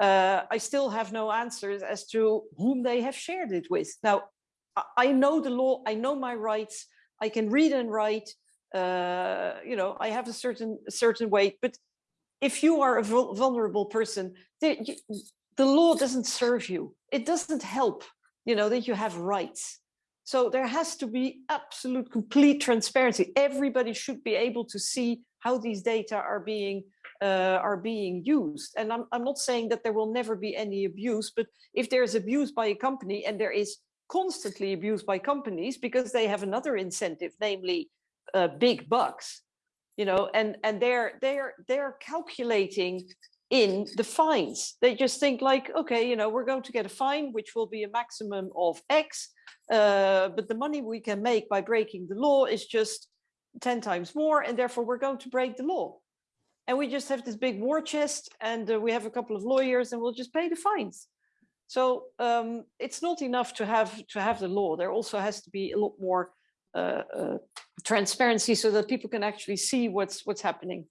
uh, I still have no answers as to whom they have shared it with. Now, I know the law, I know my rights, I can read and write, uh, you know, I have a certain a certain weight, but if you are a vulnerable person, the, the law doesn't serve you. It doesn't help, you know, that you have rights. So there has to be absolute complete transparency. Everybody should be able to see how these data are being uh, are being used. And I'm, I'm not saying that there will never be any abuse, but if there's abuse by a company and there is constantly abused by companies because they have another incentive, namely uh, big bucks, you know, and and they're they're they're calculating in the fines. They just think like, okay, you know, we're going to get a fine which will be a maximum of X, uh, but the money we can make by breaking the law is just 10 times more, and therefore we're going to break the law. And we just have this big war chest, and uh, we have a couple of lawyers, and we'll just pay the fines. So um, it's not enough to have to have the law. There also has to be a lot more uh, uh, transparency so that people can actually see what's what's happening.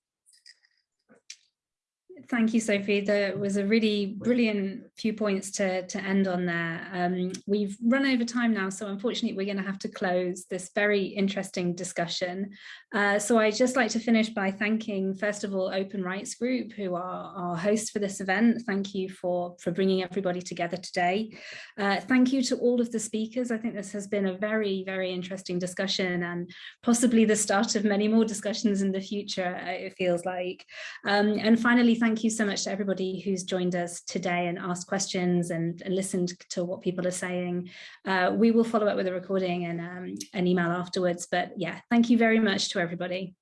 Thank you, Sophie. There was a really brilliant few points to, to end on there. Um, we've run over time now, so unfortunately we're going to have to close this very interesting discussion. Uh, so I'd just like to finish by thanking, first of all, Open Rights Group, who are our hosts for this event. Thank you for, for bringing everybody together today. Uh, thank you to all of the speakers. I think this has been a very, very interesting discussion and possibly the start of many more discussions in the future, it feels like. Um, and finally, thank thank you so much to everybody who's joined us today and asked questions and, and listened to what people are saying. Uh, we will follow up with a recording and um, an email afterwards. But yeah, thank you very much to everybody.